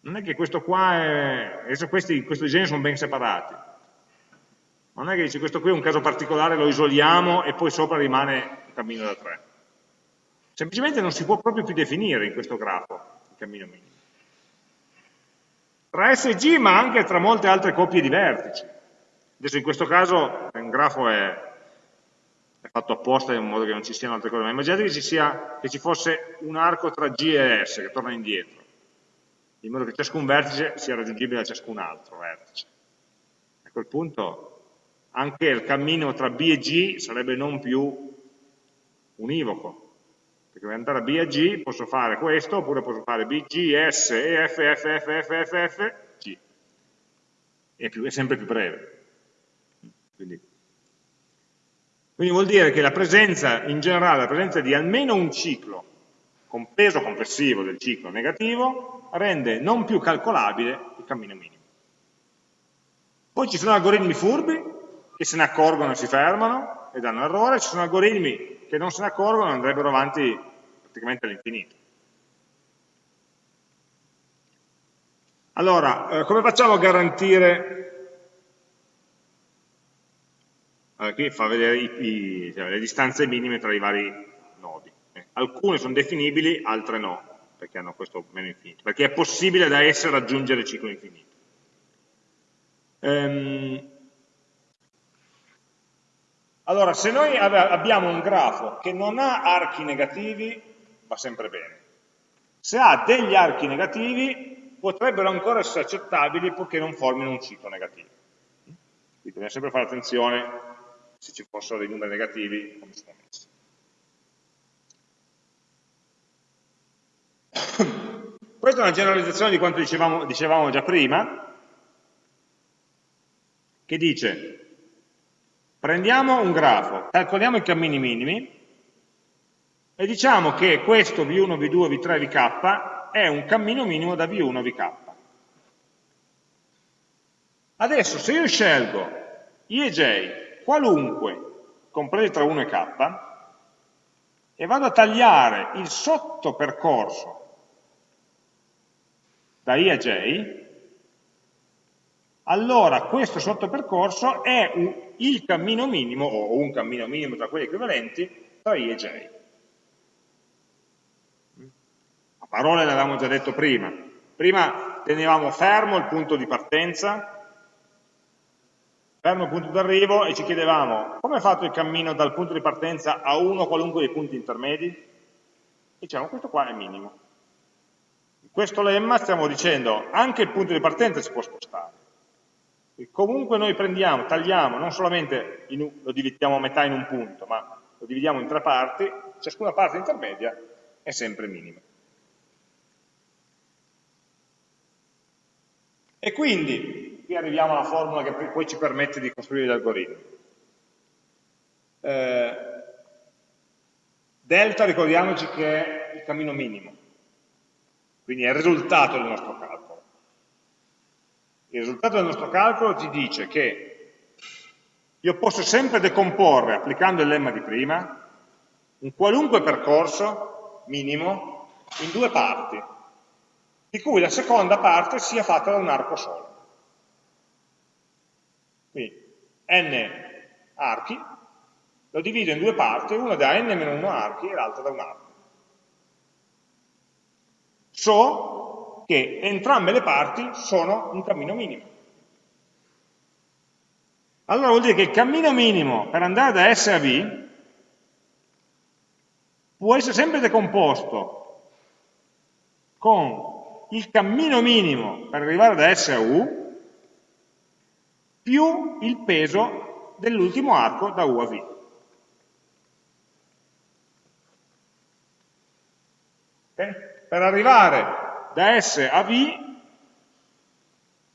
Non è che questo qua è... Adesso questi, questo disegno sono ben separati non è che dice questo qui è un caso particolare, lo isoliamo e poi sopra rimane il cammino da 3. Semplicemente non si può proprio più definire in questo grafo il cammino minimo. Tra S e G, ma anche tra molte altre coppie di vertici. Adesso in questo caso un grafo è fatto apposta in modo che non ci siano altre cose, ma immaginate che ci, sia, che ci fosse un arco tra G e S che torna indietro, in modo che ciascun vertice sia raggiungibile da ciascun altro vertice. A quel punto anche il cammino tra B e G sarebbe non più univoco, perché per andare da B a G posso fare questo, oppure posso fare B, G, S, E, F, F, F, F, F, F, G. È, più, è sempre più breve. Quindi, quindi vuol dire che la presenza, in generale, la presenza di almeno un ciclo con peso complessivo del ciclo negativo rende non più calcolabile il cammino minimo. Poi ci sono algoritmi furbi che se ne accorgono e si fermano e danno errore, ci sono algoritmi che non se ne accorgono e andrebbero avanti praticamente all'infinito. Allora, eh, come facciamo a garantire, allora, qui fa vedere i, i, cioè, le distanze minime tra i vari nodi. Eh, alcune sono definibili, altre no, perché hanno questo meno infinito, perché è possibile da esse raggiungere il ciclo infinito. Ehm, allora, se noi abbiamo un grafo che non ha archi negativi, va sempre bene. Se ha degli archi negativi, potrebbero ancora essere accettabili purché non formino un ciclo negativo. Quindi bisogna sempre fare attenzione se ci fossero dei numeri negativi, come sono messi. [coughs] Questa è una generalizzazione di quanto dicevamo, dicevamo già prima, che dice Prendiamo un grafo, calcoliamo i cammini minimi e diciamo che questo V1, V2, V3, Vk è un cammino minimo da V1 a Vk. Adesso se io scelgo I e J qualunque, compresi tra 1 e K, e vado a tagliare il sottopercorso da I a J, allora questo sottopercorso è un, il cammino minimo, o un cammino minimo tra quelli equivalenti, tra I e J. A parole l'avevamo già detto prima. Prima tenevamo fermo il punto di partenza, fermo punto d'arrivo e ci chiedevamo come è fatto il cammino dal punto di partenza a uno qualunque dei punti intermedi? Diciamo questo qua è minimo. In questo lemma stiamo dicendo anche il punto di partenza si può spostare e comunque noi prendiamo, tagliamo, non solamente in, lo dividiamo a metà in un punto, ma lo dividiamo in tre parti, ciascuna parte intermedia è sempre minima. E quindi, qui arriviamo alla formula che poi ci permette di costruire l'algoritmo. Eh, delta ricordiamoci che è il cammino minimo, quindi è il risultato del nostro calcolo. Il risultato del nostro calcolo ci dice che io posso sempre decomporre, applicando il lemma di prima, un qualunque percorso minimo in due parti, di cui la seconda parte sia fatta da un arco solo. Quindi n archi, lo divido in due parti, una da n-1 archi e l'altra da un arco. So che entrambe le parti sono un cammino minimo. allora vuol dire che il cammino minimo per andare da S a V può essere sempre decomposto con il cammino minimo per arrivare da S a U più il peso dell'ultimo arco da U a V. Okay? Per arrivare da S a V,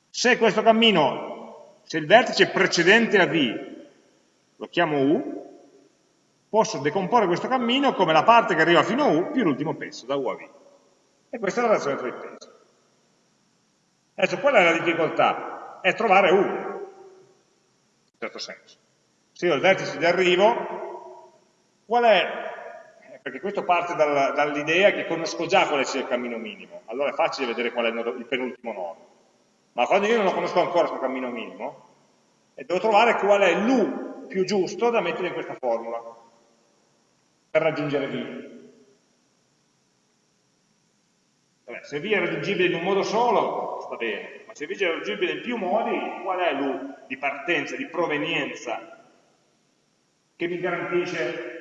se questo cammino, se il vertice precedente a V lo chiamo U, posso decomporre questo cammino come la parte che arriva fino a U più l'ultimo pezzo, da U a V. E questa è la relazione tra i pesi. Adesso, qual è la difficoltà? È trovare U, certo senso. Se io ho il vertice di arrivo, qual è? Eh, perché questo parte dall'idea che conosco già quale sia il cammino minimo, allora è facile vedere qual è il, penultimo nodo. Ma quando io non lo conosco ancora questo cammino minimo, devo trovare qual è l'U più giusto da mettere in questa formula per raggiungere V. Se V è raggiungibile in un modo solo, sta bene, ma se V è raggiungibile in più modi, qual è l'U di partenza, di provenienza, che mi garantisce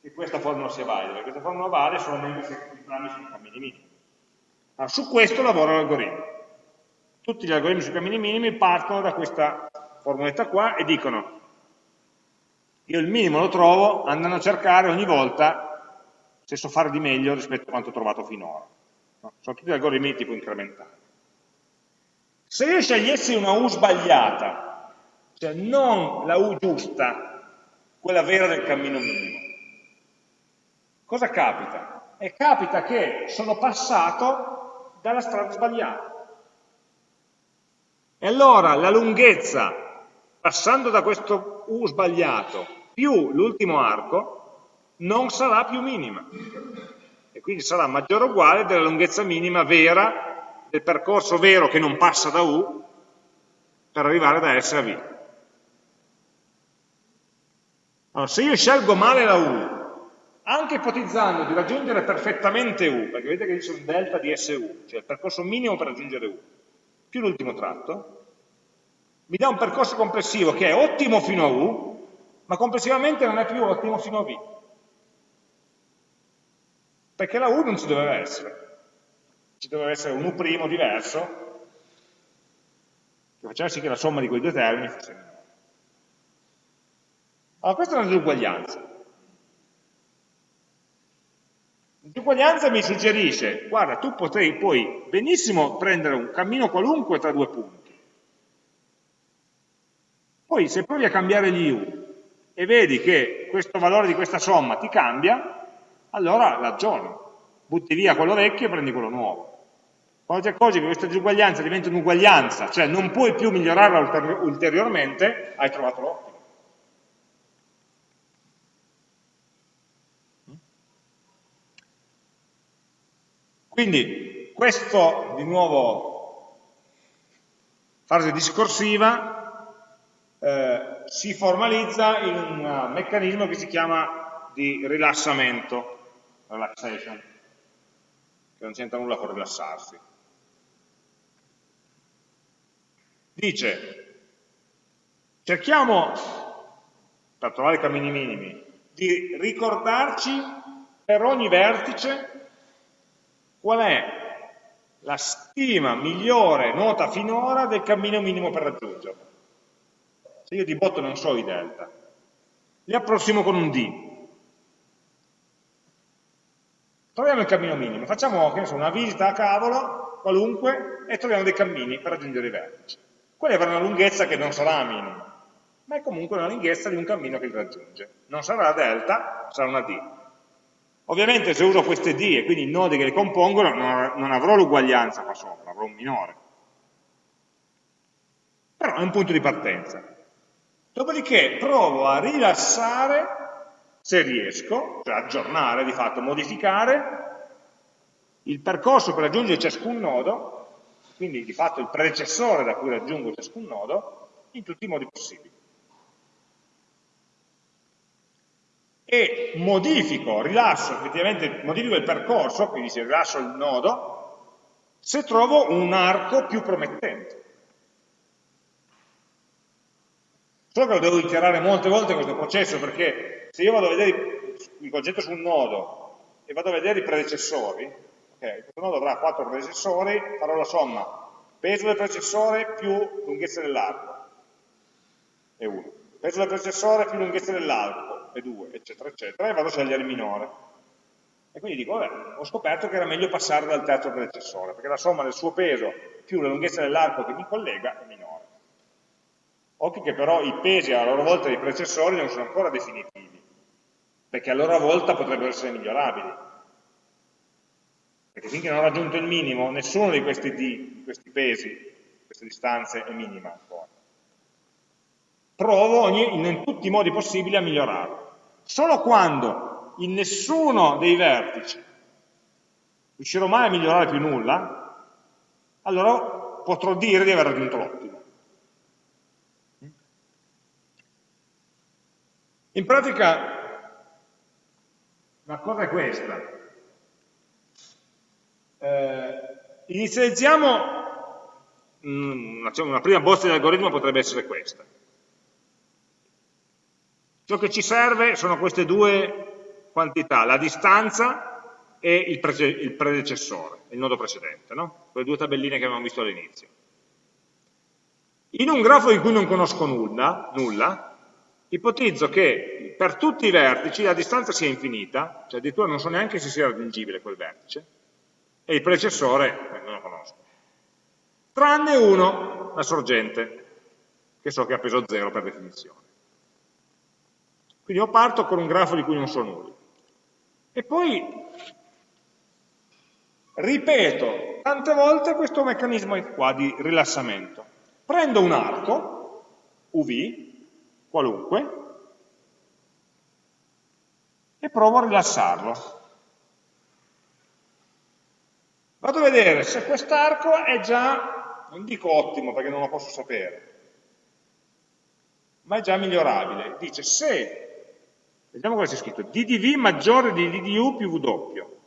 che questa formula sia valida? Questa formula vale solamente se i parametri sono cammini minimi. Allora, su questo lavora l'algoritmo. Tutti gli algoritmi sui cammini minimi partono da questa formuletta qua e dicono io il minimo lo trovo andando a cercare ogni volta se so fare di meglio rispetto a quanto ho trovato finora. No? Sono tutti algoritmi tipo incrementale. Se io scegliessi una U sbagliata, cioè non la U giusta, quella vera del cammino minimo, cosa capita? E capita che sono passato dalla strada sbagliata. E allora la lunghezza, passando da questo U sbagliato più l'ultimo arco non sarà più minima e quindi sarà maggiore o uguale della lunghezza minima vera del percorso vero che non passa da U per arrivare da S a V. Allora, se io scelgo male la U, anche ipotizzando di raggiungere perfettamente U, perché vedete che c'è un delta di SU, cioè il percorso minimo per raggiungere U, più l'ultimo tratto, mi dà un percorso complessivo che è ottimo fino a U, ma complessivamente non è più ottimo fino a V. Perché la U non ci doveva essere. Ci doveva essere un U' diverso, che faceva sì che la somma di quei due termini fosse minore. Allora, questa è una disuguaglianza. La disuguaglianza mi suggerisce, guarda, tu potrei poi benissimo prendere un cammino qualunque tra due punti. Poi se provi a cambiare gli U, e vedi che questo valore di questa somma ti cambia, allora l'aggiorni. Butti via quello vecchio e prendi quello nuovo. Quando ti accorgi che questa disuguaglianza diventa un'uguaglianza, cioè non puoi più migliorarla ulteriormente, hai trovato l'ottimo. Quindi questo, di nuovo, fase discorsiva, eh, si formalizza in un meccanismo che si chiama di rilassamento, relaxation, che non c'entra nulla con rilassarsi. Dice, cerchiamo, per trovare i cammini minimi, di ricordarci per ogni vertice qual è la stima migliore nota finora del cammino minimo per raggiungerlo. Se io di botto non so i delta, li approssimo con un D. Troviamo il cammino minimo, facciamo so, una visita a cavolo, qualunque, e troviamo dei cammini per raggiungere i vertici. Quelli avranno una lunghezza che non sarà minima, ma è comunque una lunghezza di un cammino che li raggiunge. Non sarà delta, sarà una D. Ovviamente se uso queste D e quindi i nodi che le compongono, non avrò l'uguaglianza qua sopra, avrò un minore. Però è un punto di partenza. Dopodiché provo a rilassare, se riesco, cioè aggiornare, di fatto modificare, il percorso per raggiungere ciascun nodo, quindi di fatto il predecessore da cui raggiungo ciascun nodo, in tutti i modi possibili. E modifico, rilasso, effettivamente modifico il percorso, quindi se rilascio il nodo, se trovo un arco più promettente. Solo che lo devo iterare molte volte questo processo, perché se io vado a vedere il concetto su un nodo e vado a vedere i predecessori, okay, questo nodo avrà quattro predecessori, farò la somma peso del predecessore più lunghezza dell'arco, è 1, peso del predecessore più lunghezza dell'arco, è 2, eccetera, eccetera, e vado a scegliere il minore. E quindi dico, vabbè, ho scoperto che era meglio passare dal terzo predecessore, perché la somma del suo peso più la lunghezza dell'arco che mi collega è minore. Occhio che però i pesi a loro volta dei predecessori non sono ancora definitivi, perché a loro volta potrebbero essere migliorabili. Perché finché non ho raggiunto il minimo, nessuno di questi, D, di questi pesi, queste distanze è minima ancora. Provo ogni, in tutti i modi possibili a migliorarlo. Solo quando in nessuno dei vertici riuscirò mai a migliorare più nulla, allora potrò dire di aver raggiunto l'ottimo. In pratica la cosa è questa. Eh, inizializziamo, mm, una prima bozza di algoritmo potrebbe essere questa. Ciò che ci serve sono queste due quantità, la distanza e il, pre il predecessore, il nodo precedente, no? quelle due tabelline che abbiamo visto all'inizio. In un grafo di cui non conosco nulla, nulla, ipotizzo che per tutti i vertici la distanza sia infinita, cioè addirittura non so neanche se sia raggiungibile quel vertice, e il predecessore eh, non lo conosco. Tranne uno, la sorgente, che so che ha peso zero per definizione. Quindi io parto con un grafo di cui non so nulla. E poi ripeto tante volte questo meccanismo qua di rilassamento. Prendo un arco, UV, qualunque, e provo a rilassarlo. Vado a vedere se quest'arco è già, non dico ottimo perché non lo posso sapere, ma è già migliorabile. Dice se Vediamo cosa c'è scritto. DDV maggiore di DDU più W.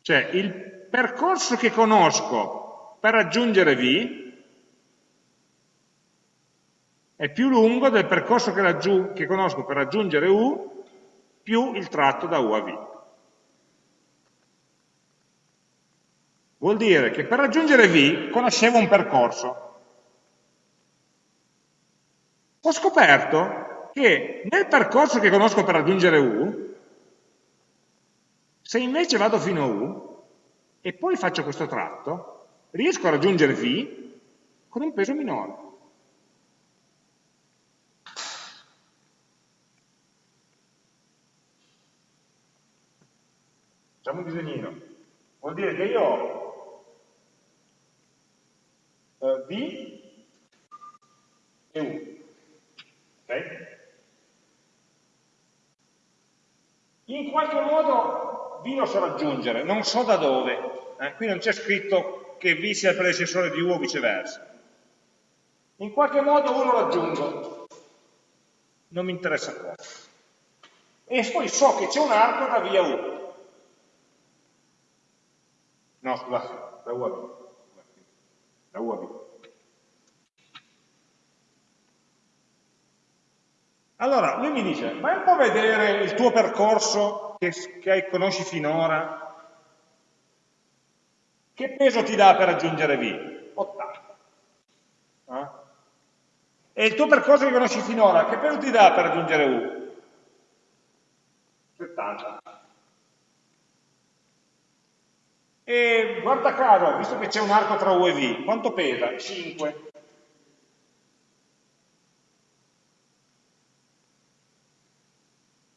Cioè il percorso che conosco per raggiungere V è più lungo del percorso che, che conosco per raggiungere U più il tratto da U a V. Vuol dire che per raggiungere V conoscevo un percorso, ho scoperto che nel percorso che conosco per raggiungere U, se invece vado fino a U e poi faccio questo tratto, riesco a raggiungere V con un peso minore. Facciamo un disegnino. Vuol dire che io ho eh, V e U. Okay? In qualche modo V lo so raggiungere, non so da dove. Eh? Qui non c'è scritto che V sia il predecessore di U o viceversa. In qualche modo U lo raggiungo, non mi interessa cosa. E poi so che c'è un arco da via U. No, scusate, da U a B. Da U a B. Allora, lui mi dice, vai un po' a vedere il tuo percorso che, che conosci finora, che peso ti dà per raggiungere V? 80. Eh? E il tuo percorso che conosci finora, che peso ti dà per raggiungere U? 70. E guarda caso, visto che c'è un arco tra U e V, quanto pesa? 5.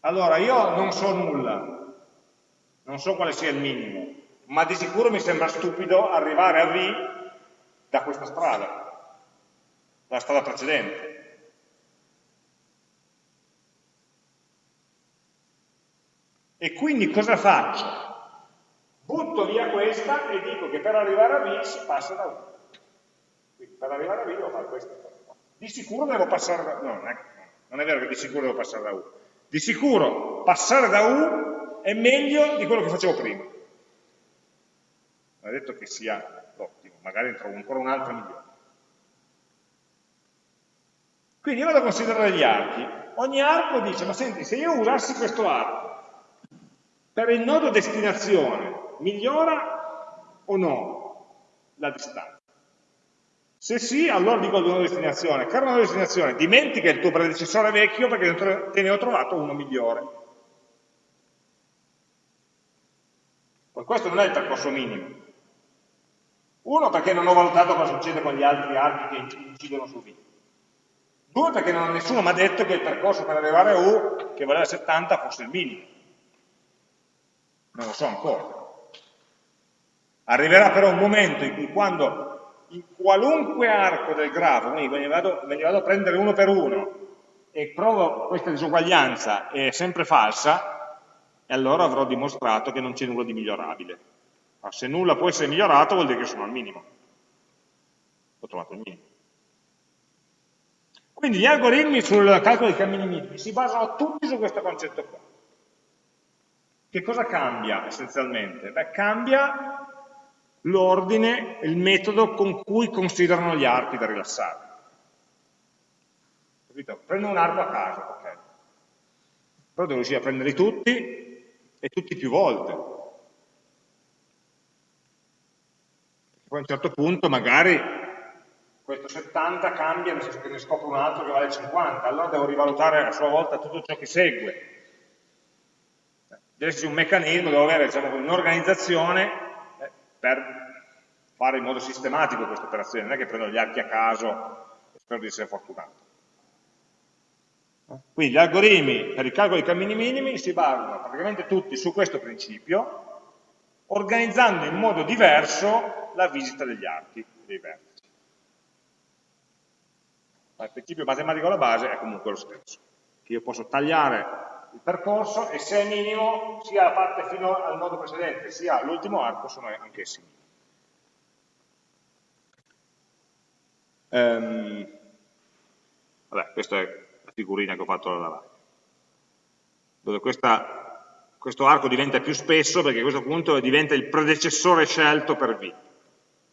Allora, io non so nulla, non so quale sia il minimo, ma di sicuro mi sembra stupido arrivare a V da questa strada, dalla strada precedente. E quindi cosa faccio? Butto via questa e dico che per arrivare a V si passa da U. Quindi per arrivare a V devo fare qua. Di sicuro devo passare da. No, non è, non è vero che di sicuro devo passare da U di sicuro passare da U è meglio di quello che facevo prima. Non è detto che sia l'ottimo, magari ne trovo ancora un altro migliore. Quindi io vado a considerare gli archi. Ogni arco dice, ma senti, se io usassi questo arco per il nodo destinazione, migliora o no la distanza? Se sì, allora dico al nodo destinazione, caro nodo destinazione, dimentica il tuo predecessore vecchio perché te ne ho trovato uno migliore. Ma questo non è il percorso minimo. Uno perché non ho valutato cosa succede con gli altri archi che incidono su V. Due, perché non, nessuno mi ha detto che il percorso per arrivare a U, che valeva 70, fosse il minimo. Non lo so ancora. Arriverà però un momento in cui quando in qualunque arco del grafo, quindi me ne vado, me ne vado a prendere uno per uno e provo questa disuguaglianza è sempre falsa, e allora avrò dimostrato che non c'è nulla di migliorabile. Ma se nulla può essere migliorato vuol dire che sono al minimo. Ho trovato il minimo. Quindi gli algoritmi sul calcolo dei cammini minimi si basano tutti su questo concetto qua. Che cosa cambia essenzialmente? Beh, cambia l'ordine, il metodo con cui considerano gli archi da rilassare. Capito? Prendo un arco a caso, ok. Però devo riuscire a prenderli tutti e tutti più volte. Poi a un certo punto magari questo 70 cambia nel senso che ne scopro un altro che vale 50, allora devo rivalutare a sua volta tutto ciò che segue. Deve esserci un meccanismo, devo avere diciamo, un'organizzazione per fare in modo sistematico queste operazioni, non è che prendo gli archi a caso e spero di essere fortunato. Quindi gli algoritmi per il calcolo dei cammini minimi si basano praticamente tutti su questo principio, organizzando in modo diverso la visita degli archi dei vertici ma il principio matematico alla base è comunque lo stesso, che io posso tagliare il percorso e se è minimo sia la parte fino al nodo precedente sia l'ultimo arco sono anch'essi minimi. Um, vabbè, questa è la figurina che ho fatto alla lavagna, dove questa, questo arco diventa più spesso perché a questo punto diventa il predecessore scelto per V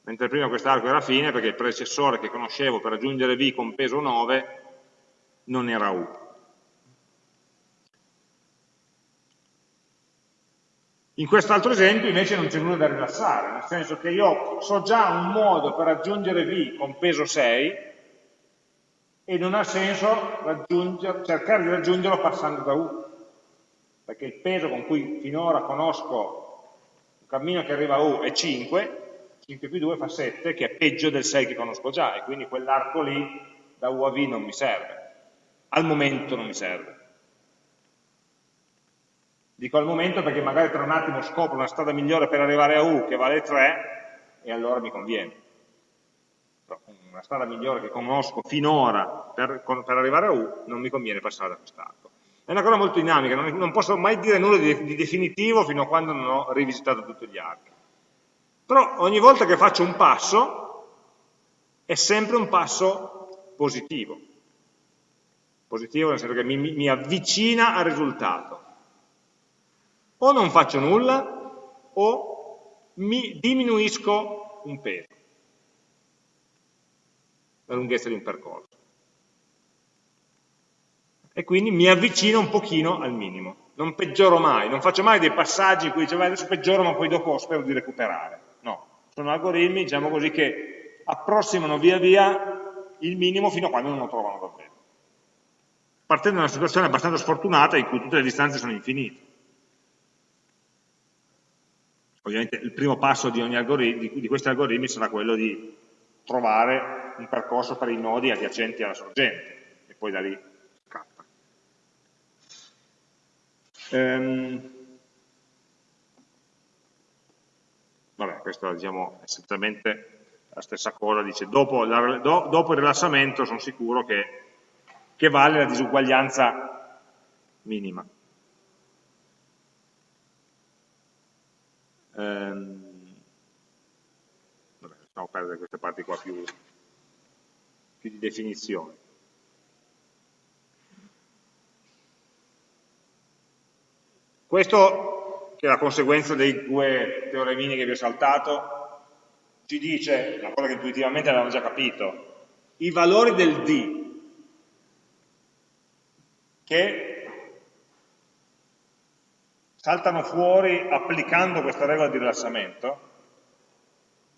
mentre prima quest'arco era fine perché il predecessore che conoscevo per aggiungere V con peso 9 non era U. In quest'altro esempio invece non c'è nulla da rilassare, nel senso che io so già un modo per aggiungere V con peso 6 e non ha senso cercare di raggiungerlo passando da U, perché il peso con cui finora conosco un cammino che arriva a U è 5, 5 più 2 fa 7, che è peggio del 6 che conosco già, e quindi quell'arco lì da U a V non mi serve. Al momento non mi serve. Dico al momento perché magari tra un attimo scopro una strada migliore per arrivare a U che vale 3, e allora mi conviene. Una strada migliore che conosco finora per, per arrivare a U, non mi conviene passare da quest'arco. È una cosa molto dinamica, non, non posso mai dire nulla di, di definitivo fino a quando non ho rivisitato tutti gli archi. Però ogni volta che faccio un passo è sempre un passo positivo. Positivo nel senso che mi, mi avvicina al risultato. O non faccio nulla o mi diminuisco un peso, la lunghezza di un percorso. E quindi mi avvicino un pochino al minimo. Non peggioro mai, non faccio mai dei passaggi in cui dice adesso peggioro ma poi dopo spero di recuperare sono algoritmi, diciamo così, che approssimano via via il minimo fino a quando non lo trovano davvero. Partendo da una situazione abbastanza sfortunata in cui tutte le distanze sono infinite. Ovviamente il primo passo di, di, di questi algoritmi sarà quello di trovare un percorso per i nodi adiacenti alla sorgente e poi da lì scappa. Ehm, vabbè, questo diciamo essenzialmente la stessa cosa, dice dopo, la, do, dopo il rilassamento sono sicuro che, che vale la disuguaglianza minima. Ehm, vabbè, lasciamo perdere queste parti qua più, più di definizione. Questo che è la conseguenza dei due teoremini che vi ho saltato, ci dice, una cosa che intuitivamente avevamo già capito, i valori del D che saltano fuori applicando questa regola di rilassamento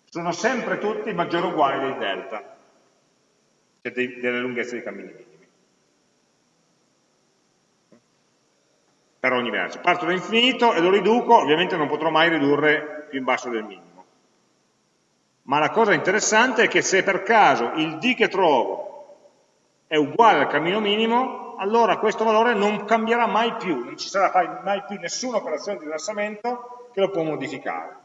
sono sempre tutti maggiori o uguali del delta, cioè dei, delle lunghezze dei cammini minimi. Per ogni verso. Parto da infinito e lo riduco, ovviamente non potrò mai ridurre più in basso del minimo. Ma la cosa interessante è che se per caso il d che trovo è uguale al cammino minimo, allora questo valore non cambierà mai più, non ci sarà mai più nessuna operazione di rilassamento che lo può modificare.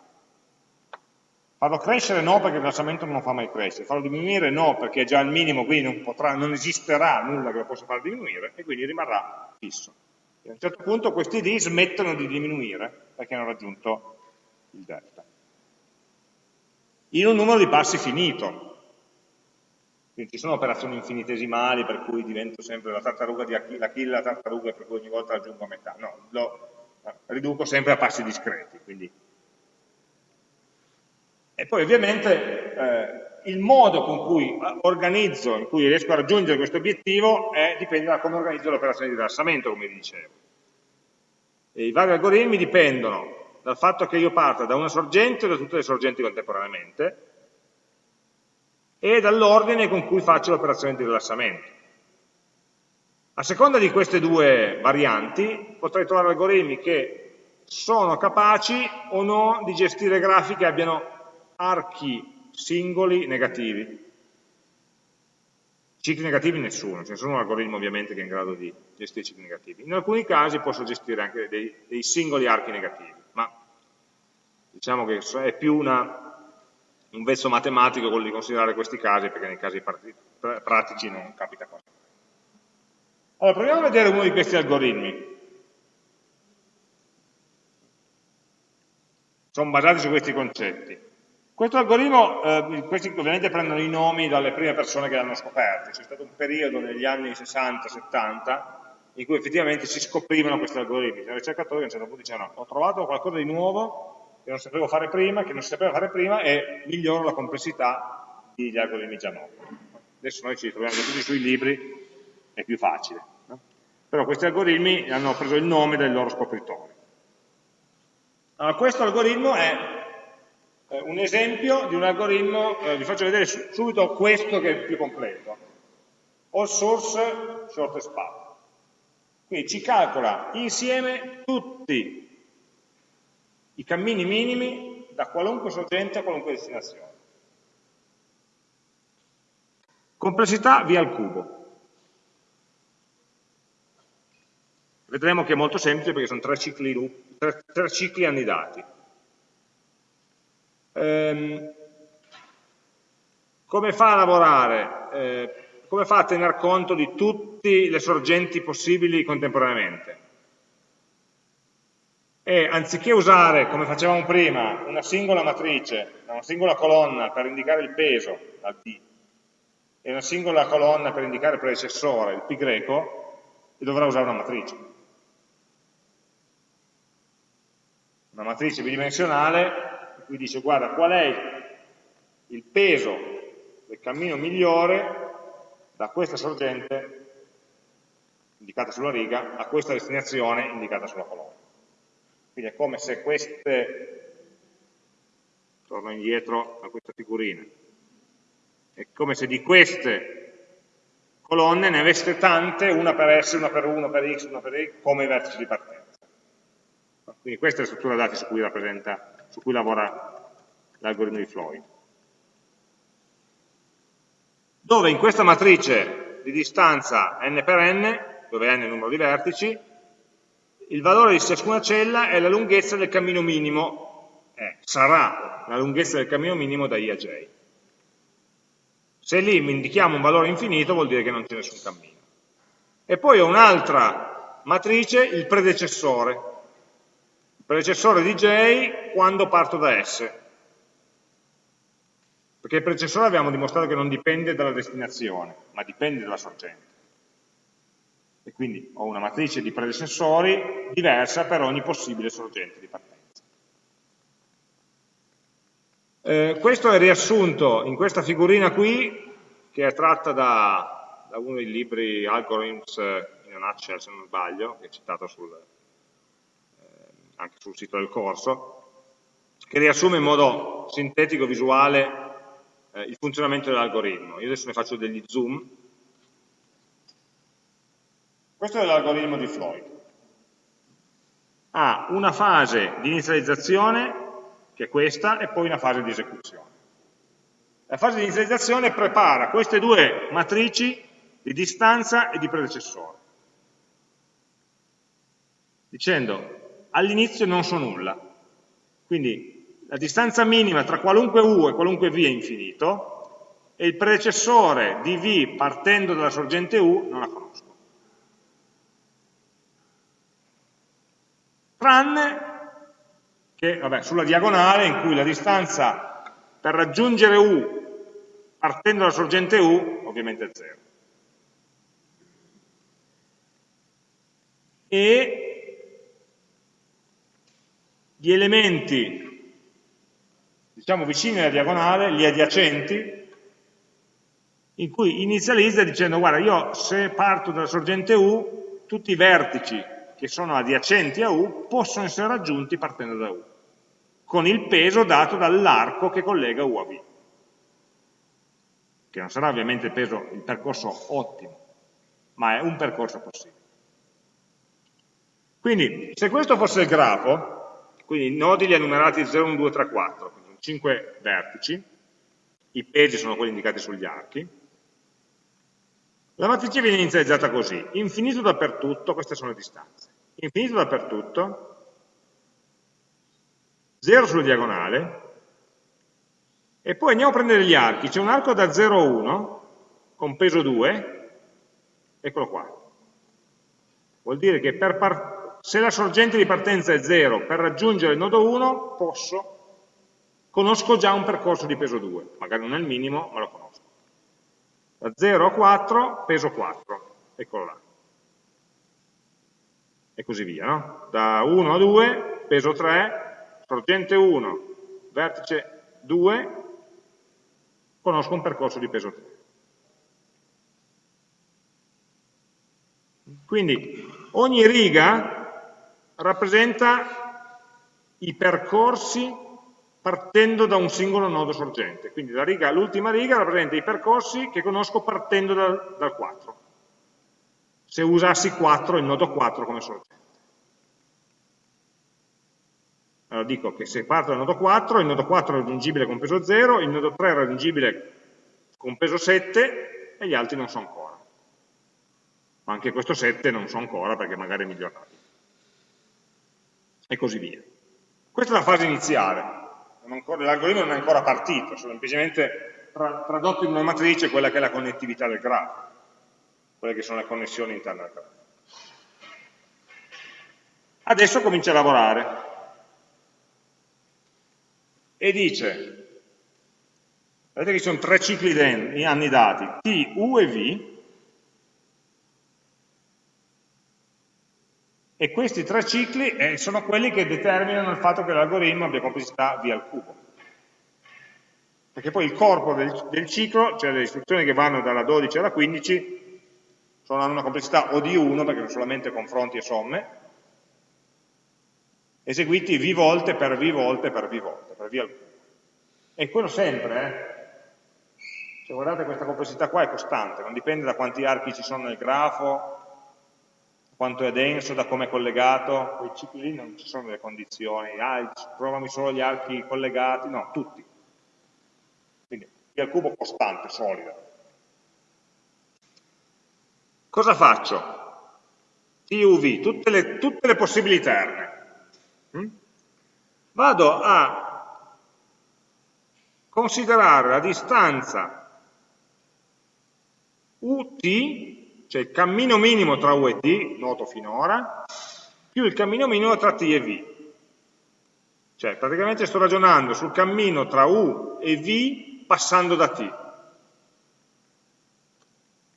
Farlo crescere no perché il rilassamento non lo fa mai crescere, farlo diminuire no perché è già al minimo, quindi non, potrà, non esisterà nulla che lo possa far diminuire e quindi rimarrà fisso. E a un certo punto questi d smettono di diminuire perché hanno raggiunto il delta. In un numero di passi finito, quindi ci sono operazioni infinitesimali per cui divento sempre la tartaruga di Achille, Achille la tartaruga per cui ogni volta raggiungo a metà, no, lo riduco sempre a passi discreti, quindi e poi ovviamente eh, il modo con cui organizzo, in cui riesco a raggiungere questo obiettivo, è, dipende da come organizzo l'operazione di rilassamento, come vi dicevo. E I vari algoritmi dipendono dal fatto che io parta da una sorgente o da tutte le sorgenti contemporaneamente e dall'ordine con cui faccio l'operazione di rilassamento. A seconda di queste due varianti potrei trovare algoritmi che sono capaci o no di gestire grafiche che abbiano archi singoli negativi. Cicli negativi nessuno, ce ne sono un algoritmo ovviamente che è in grado di gestire cicli negativi. In alcuni casi posso gestire anche dei, dei singoli archi negativi, ma diciamo che è più una, un vezzo matematico quello di considerare questi casi, perché nei casi pratici non capita quasi. Allora, proviamo a vedere uno di questi algoritmi. Sono basati su questi concetti. Questo algoritmo, eh, questi ovviamente prendono i nomi dalle prime persone che l'hanno scoperto, c'è stato un periodo negli anni 60-70 in cui effettivamente si scoprivano questi algoritmi, c'erano ricercatori che a un certo punto dicevano ho trovato qualcosa di nuovo che non sapevo fare prima, che non si sapeva fare prima e miglioro la complessità degli algoritmi già noti. Adesso noi ci troviamo tutti sui libri, è più facile. No? Però questi algoritmi hanno preso il nome dai loro scopritori. Allora, questo algoritmo è un esempio di un algoritmo, eh, vi faccio vedere subito questo che è più completo, all source shortest path. Quindi ci calcola insieme tutti i cammini minimi da qualunque sorgente a qualunque destinazione. Complessità via al cubo. Vedremo che è molto semplice perché sono tre cicli, tre, tre cicli annidati. Ehm, come fa a lavorare? Eh, come fa a tener conto di tutte le sorgenti possibili contemporaneamente? E anziché usare, come facevamo prima, una singola matrice, una singola colonna per indicare il peso, la D, e una singola colonna per indicare il predecessore, il pi greco, dovrà usare una matrice. Una matrice bidimensionale qui dice guarda qual è il peso del cammino migliore da questa sorgente indicata sulla riga a questa destinazione indicata sulla colonna. Quindi è come se queste, torno indietro a questa figurina, è come se di queste colonne ne aveste tante, una per S, una per 1, per X, una per Y, come vertici di partenza. Quindi questa è la struttura dati su cui rappresenta su cui lavora l'algoritmo di Floyd. Dove in questa matrice di distanza n per n, dove n è il numero di vertici, il valore di ciascuna cella è la lunghezza del cammino minimo, eh, sarà la lunghezza del cammino minimo da i a j. Se lì mi indichiamo un valore infinito vuol dire che non c'è nessun cammino. E poi ho un'altra matrice, il predecessore, predecessore di J quando parto da S. Perché il predecessore abbiamo dimostrato che non dipende dalla destinazione, ma dipende dalla sorgente. E quindi ho una matrice di predecessori diversa per ogni possibile sorgente di partenza. Eh, questo è riassunto in questa figurina qui, che è tratta da, da uno dei libri Algorithms in a nutshell, se non sbaglio, che è citato sul, eh, anche sul sito del corso, che riassume in modo sintetico, visuale, eh, il funzionamento dell'algoritmo. Io adesso ne faccio degli zoom. Questo è l'algoritmo di Floyd. Ha una fase di inizializzazione, che è questa, e poi una fase di esecuzione. La fase di inizializzazione prepara queste due matrici di distanza e di predecessore, dicendo all'inizio non so nulla, quindi la distanza minima tra qualunque u e qualunque v è infinito e il predecessore di v partendo dalla sorgente u non la conosco. Tranne che vabbè, sulla diagonale in cui la distanza per raggiungere u partendo dalla sorgente u ovviamente è 0. E gli elementi diciamo vicini alla diagonale, gli adiacenti, in cui inizializza dicendo guarda io se parto dalla sorgente U, tutti i vertici che sono adiacenti a U possono essere raggiunti partendo da U, con il peso dato dall'arco che collega U a V, che non sarà ovviamente il, peso, il percorso ottimo, ma è un percorso possibile. Quindi, se questo fosse il grafo, quindi i nodi li ha numerati 0, 1, 2, 3, 4, 5 vertici, i pesi sono quelli indicati sugli archi, la matrice viene inizializzata così, infinito dappertutto, queste sono le distanze, infinito dappertutto, 0 sulla diagonale, e poi andiamo a prendere gli archi, c'è un arco da 0 a 1, con peso 2, eccolo qua. Vuol dire che se la sorgente di partenza è 0, per raggiungere il nodo 1 posso conosco già un percorso di peso 2, magari non è il minimo, ma lo conosco. Da 0 a 4, peso 4, eccolo là. E così via, no? Da 1 a 2, peso 3, sorgente 1, vertice 2, conosco un percorso di peso 3. Quindi ogni riga rappresenta i percorsi partendo da un singolo nodo sorgente. Quindi l'ultima riga, riga rappresenta i percorsi che conosco partendo dal, dal 4. Se usassi 4, il nodo 4 come sorgente. Allora dico che se parto dal nodo 4, il nodo 4 è raggiungibile con peso 0, il nodo 3 è raggiungibile con peso 7 e gli altri non so ancora. Ma anche questo 7 non so ancora perché magari è migliorato. E così via. Questa è la fase iniziale l'algoritmo non è ancora partito, semplicemente tra, tradotto in una matrice quella che è la connettività del grafo, quelle che sono le connessioni interne al grafo. Adesso comincia a lavorare e dice, vedete che ci sono tre cicli di anni dati, T, U e V, e questi tre cicli eh, sono quelli che determinano il fatto che l'algoritmo abbia complessità v al cubo. Perché poi il corpo del, del ciclo, cioè le istruzioni che vanno dalla 12 alla 15, sono, hanno una complessità o di 1, perché sono solamente confronti e somme, eseguiti v volte per v volte per v volte, per v al cubo. E quello sempre, eh? Se guardate questa complessità qua è costante, non dipende da quanti archi ci sono nel grafo, quanto è denso, da come è collegato, quei cicli lì non ci sono delle condizioni, ah, provami solo gli archi collegati, no, tutti. Quindi P al cubo costante, solido. Cosa faccio? TUV, tutte le, tutte le possibili terne. Hm? Vado a considerare la distanza UT cioè il cammino minimo tra U e T, noto finora, più il cammino minimo tra T e V. Cioè praticamente sto ragionando sul cammino tra U e V passando da T.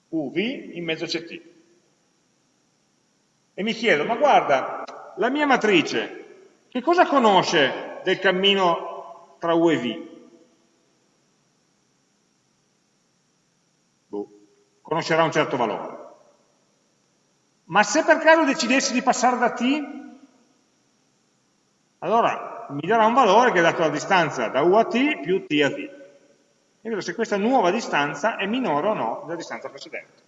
UV in mezzo c'è T. E mi chiedo, ma guarda, la mia matrice, che cosa conosce del cammino tra U e V? Boh, conoscerà un certo valore. Ma se per caso decidessi di passare da T, allora mi darà un valore che è dato la distanza da U a T più T a V. E vedo se questa nuova distanza è minore o no della distanza precedente.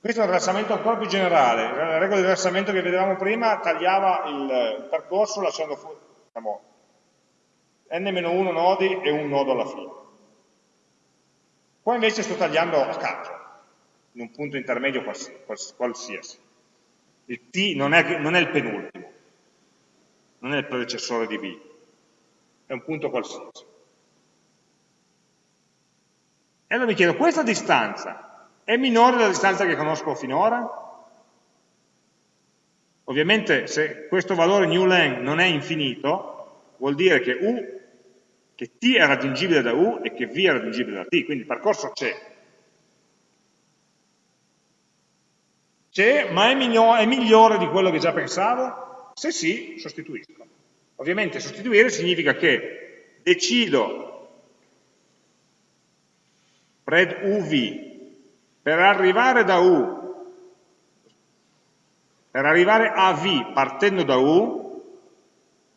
Questo è un rilassamento ancora più generale. La regola di rilassamento che vedevamo prima tagliava il percorso lasciando fuori diciamo, n-1 nodi e un nodo alla fine. Qua invece sto tagliando a caso, in un punto intermedio qualsiasi. Il t non è, non è il penultimo, non è il predecessore di b, è un punto qualsiasi. E allora mi chiedo, questa distanza è minore della distanza che conosco finora? Ovviamente se questo valore newlen non è infinito, vuol dire che u che t è raggiungibile da u e che v è raggiungibile da t, quindi il percorso c'è. C'è, ma è, è migliore di quello che già pensavo? Se sì, sostituisco. Ovviamente sostituire significa che decido pred uv per arrivare da u per arrivare a v partendo da u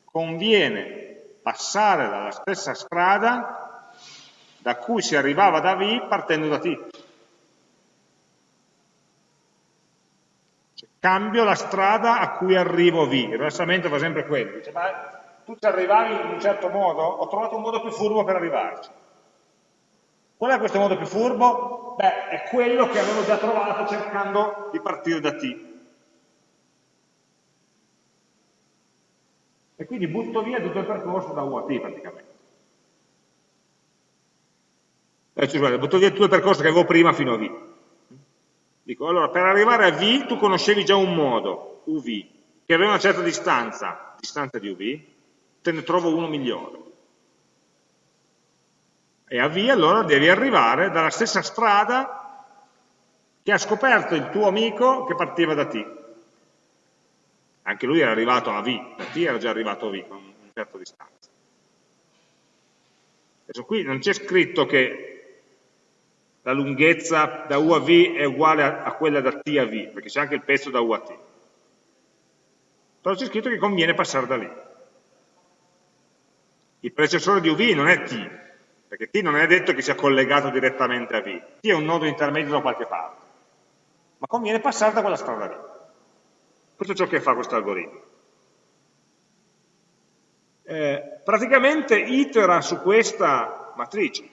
conviene passare dalla stessa strada da cui si arrivava da V partendo da T. Cioè, cambio la strada a cui arrivo V. Il rilassamento fa sempre quello. Dice, ma tu ci arrivavi in un certo modo? Ho trovato un modo più furbo per arrivarci. Qual è questo modo più furbo? Beh, è quello che avevo già trovato cercando di partire da T. e quindi butto via tutto il percorso da U a T praticamente. Eh, cioè, butto via tutto il percorso che avevo prima fino a V. Dico, allora, per arrivare a V tu conoscevi già un modo, UV, che aveva una certa distanza, distanza di UV, te ne trovo uno migliore. E a V allora devi arrivare dalla stessa strada che ha scoperto il tuo amico che partiva da T anche lui era arrivato a V, da T era già arrivato a V con una certa distanza. Adesso qui non c'è scritto che la lunghezza da U a V è uguale a, quella da T a V, perché c'è anche il pezzo da U a T. Però c'è scritto che conviene passare da lì. Il predecessore di UV non è T, perché T non è detto che sia collegato direttamente a V. T è un nodo intermedio da qualche parte. Ma conviene passare da quella strada lì. Questo è ciò che fa questo algoritmo. Eh, praticamente itera su questa matrice.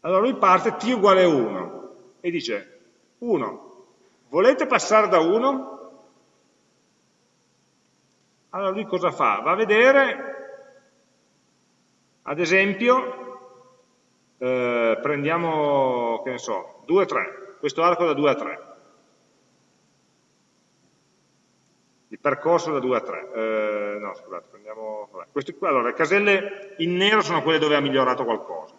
Allora lui parte t uguale 1 e dice 1, volete passare da 1? Allora lui cosa fa? Va a vedere, ad esempio, eh, prendiamo, che ne so, 2, 3, questo arco da 2 a 3. il percorso da 2 a 3. Eh, no, scusate, prendiamo... Questi, allora, le caselle in nero sono quelle dove ha migliorato qualcosa.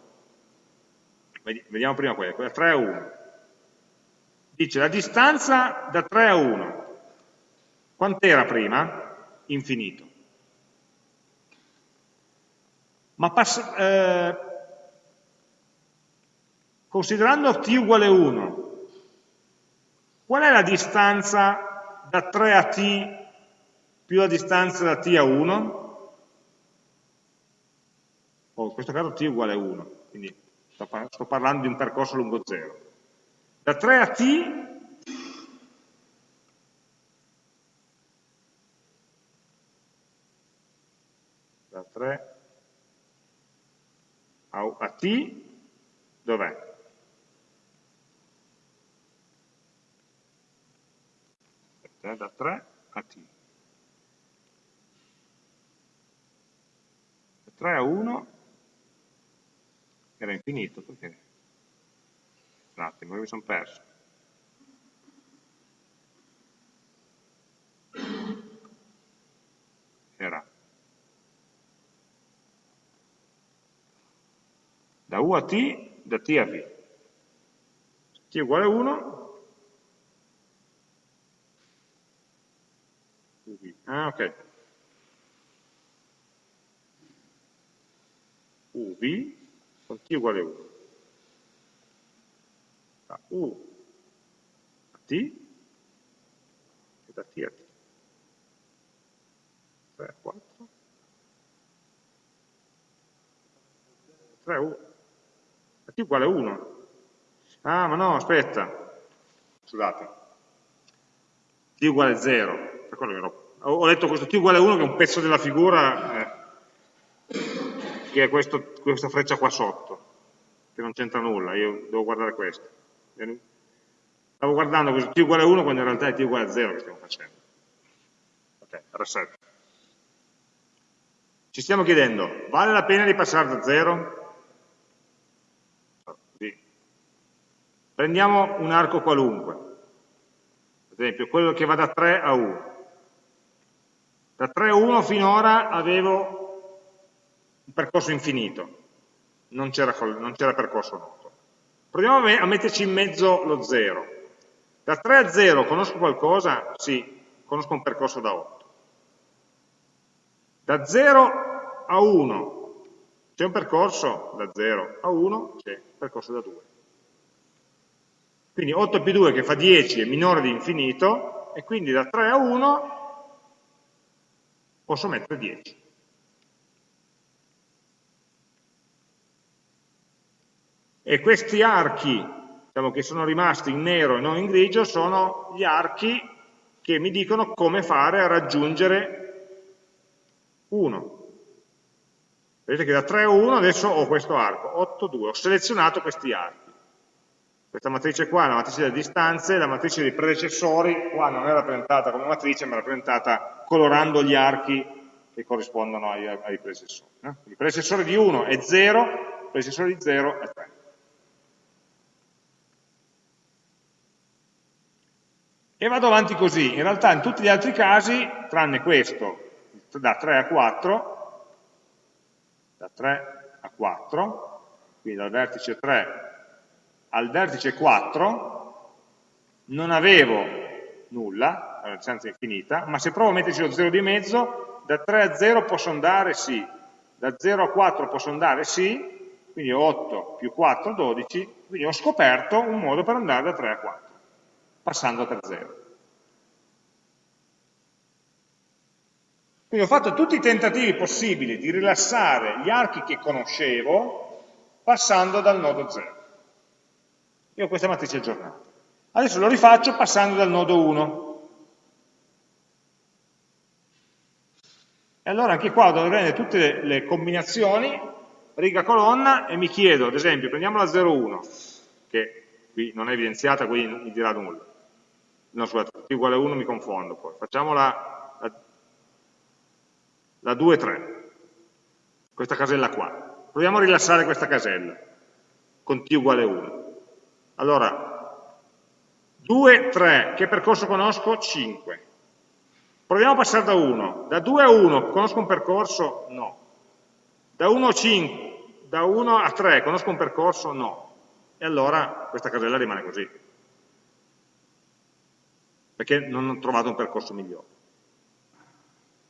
Vediamo prima quelle, quella 3 a 1. Dice la distanza da 3 a 1. Quant'era prima? Infinito. Ma passa, eh, considerando t uguale 1, qual è la distanza da 3 a t più la distanza da t a 1, o in questo caso t uguale a 1, quindi sto, par sto parlando di un percorso lungo 0. Da 3 a t da 3 a, a t dov'è? Da 3 a t. 3 a 1 era infinito, perché? Un attimo, mi sono perso. Era da U a T, da T a V. T è uguale a 1, ah ok, UV con t uguale a 1. da U a T e da T a T. 3 a 4. 3 U. A Uguale 1. Ah, ma no, aspetta. Scusate. T uguale 0. Ho letto questo T uguale 1 che è un pezzo della figura eh, che è questo, questa freccia qua sotto, che non c'entra nulla, io devo guardare questo. Stavo guardando questo T uguale 1 quando in realtà è T uguale 0 che stiamo facendo. Ok, reset. Ci stiamo chiedendo, vale la pena di passare da 0? Prendiamo un arco qualunque, ad esempio quello che va da 3 a 1. Da 3 a 1 finora avevo un percorso infinito, non c'era percorso noto. Proviamo a metterci in mezzo lo 0. Da 3 a 0 conosco qualcosa? Sì, conosco un percorso da 8. Da 0 a 1 c'è un percorso? Da 0 a 1 c'è un percorso da 2. Quindi 8 più 2 che fa 10 è minore di infinito e quindi da 3 a 1 posso mettere 10. E questi archi diciamo, che sono rimasti in nero e non in grigio sono gli archi che mi dicono come fare a raggiungere 1. Vedete che da 3 a 1 adesso ho questo arco, 8, 2, ho selezionato questi archi. Questa matrice qua è una matrice delle distanze, la matrice dei predecessori qua non è rappresentata come matrice, ma è rappresentata colorando gli archi che corrispondono ai, ai predecessori. No? Il predecessore di 1 è 0, il predecessore di 0 è 3. E vado avanti così. In realtà in tutti gli altri casi, tranne questo, da 3 a 4, da 3 a 4, quindi dal vertice 3 al vertice 4 non avevo nulla, la distanza infinita, ma se provo a metterci lo 0 di mezzo, da 3 a 0 posso andare sì, da 0 a 4 posso andare sì, quindi 8 più 4, 12, quindi ho scoperto un modo per andare da 3 a 4, passando per 0. Quindi ho fatto tutti i tentativi possibili di rilassare gli archi che conoscevo passando dal nodo 0 io ho questa matrice aggiornata. Adesso lo rifaccio passando dal nodo 1. E allora anche qua dovrei prendere tutte le, combinazioni, riga colonna, e mi chiedo, ad esempio, prendiamo la 0,1, che qui non è evidenziata, quindi non mi dirà nulla. No, scusate, t uguale 1 mi confondo poi. Facciamo la, la, la 2, 3, questa casella qua. Proviamo a rilassare questa casella con t uguale 1. Allora, 2, 3, che percorso conosco? 5. Proviamo a passare da 1. Da 2 a 1 conosco un percorso? No. Da 1 a 5, da 1 a 3 conosco un percorso? No. E allora questa casella rimane così. Perché non ho trovato un percorso migliore.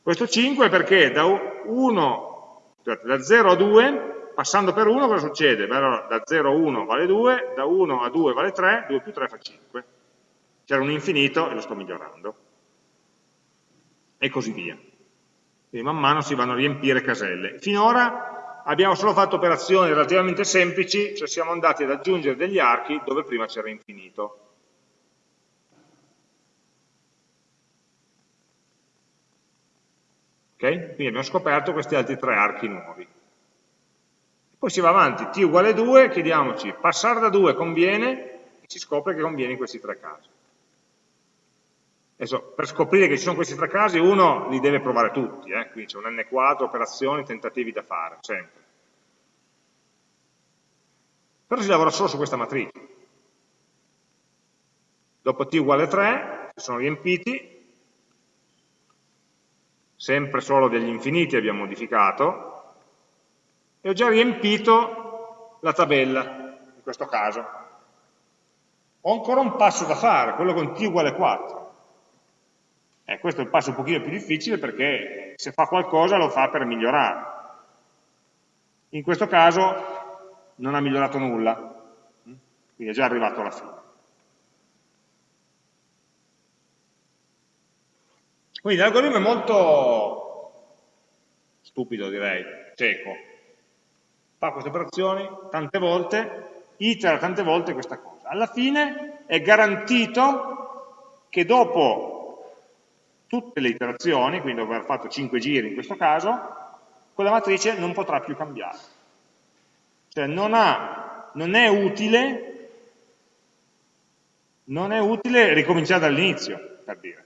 Questo 5 è perché da 1, da 0 a 2 passando per 1 cosa succede? Beh, allora, da 0 a 1 vale 2, da 1 a 2 vale 3, 2 più 3 fa 5. C'era un infinito e lo sto migliorando. E così via. Quindi man mano si vanno a riempire caselle. Finora abbiamo solo fatto operazioni relativamente semplici, cioè siamo andati ad aggiungere degli archi dove prima c'era infinito. Ok? Quindi abbiamo scoperto questi altri tre archi nuovi. Poi si va avanti, t uguale 2, chiediamoci, passare da 2 conviene? E si scopre che conviene in questi tre casi. Adesso, per scoprire che ci sono questi tre casi, uno li deve provare tutti, eh? quindi c'è un n quadro, operazioni, tentativi da fare, sempre. Però si lavora solo su questa matrice. Dopo t uguale 3, si sono riempiti, sempre solo degli infiniti abbiamo modificato, e ho già riempito la tabella, in questo caso. Ho ancora un passo da fare, quello con t uguale 4. Eh, questo è il passo un pochino più difficile perché se fa qualcosa lo fa per migliorare. In questo caso non ha migliorato nulla. quindi è già arrivato alla fine. Quindi l'algoritmo è molto stupido direi, cieco, fa queste operazioni tante volte, itera tante volte questa cosa. Alla fine è garantito che dopo tutte le iterazioni, quindi dopo aver fatto 5 giri in questo caso, quella matrice non potrà più cambiare. Cioè non, ha, non è utile non è utile ricominciare dall'inizio, per dire.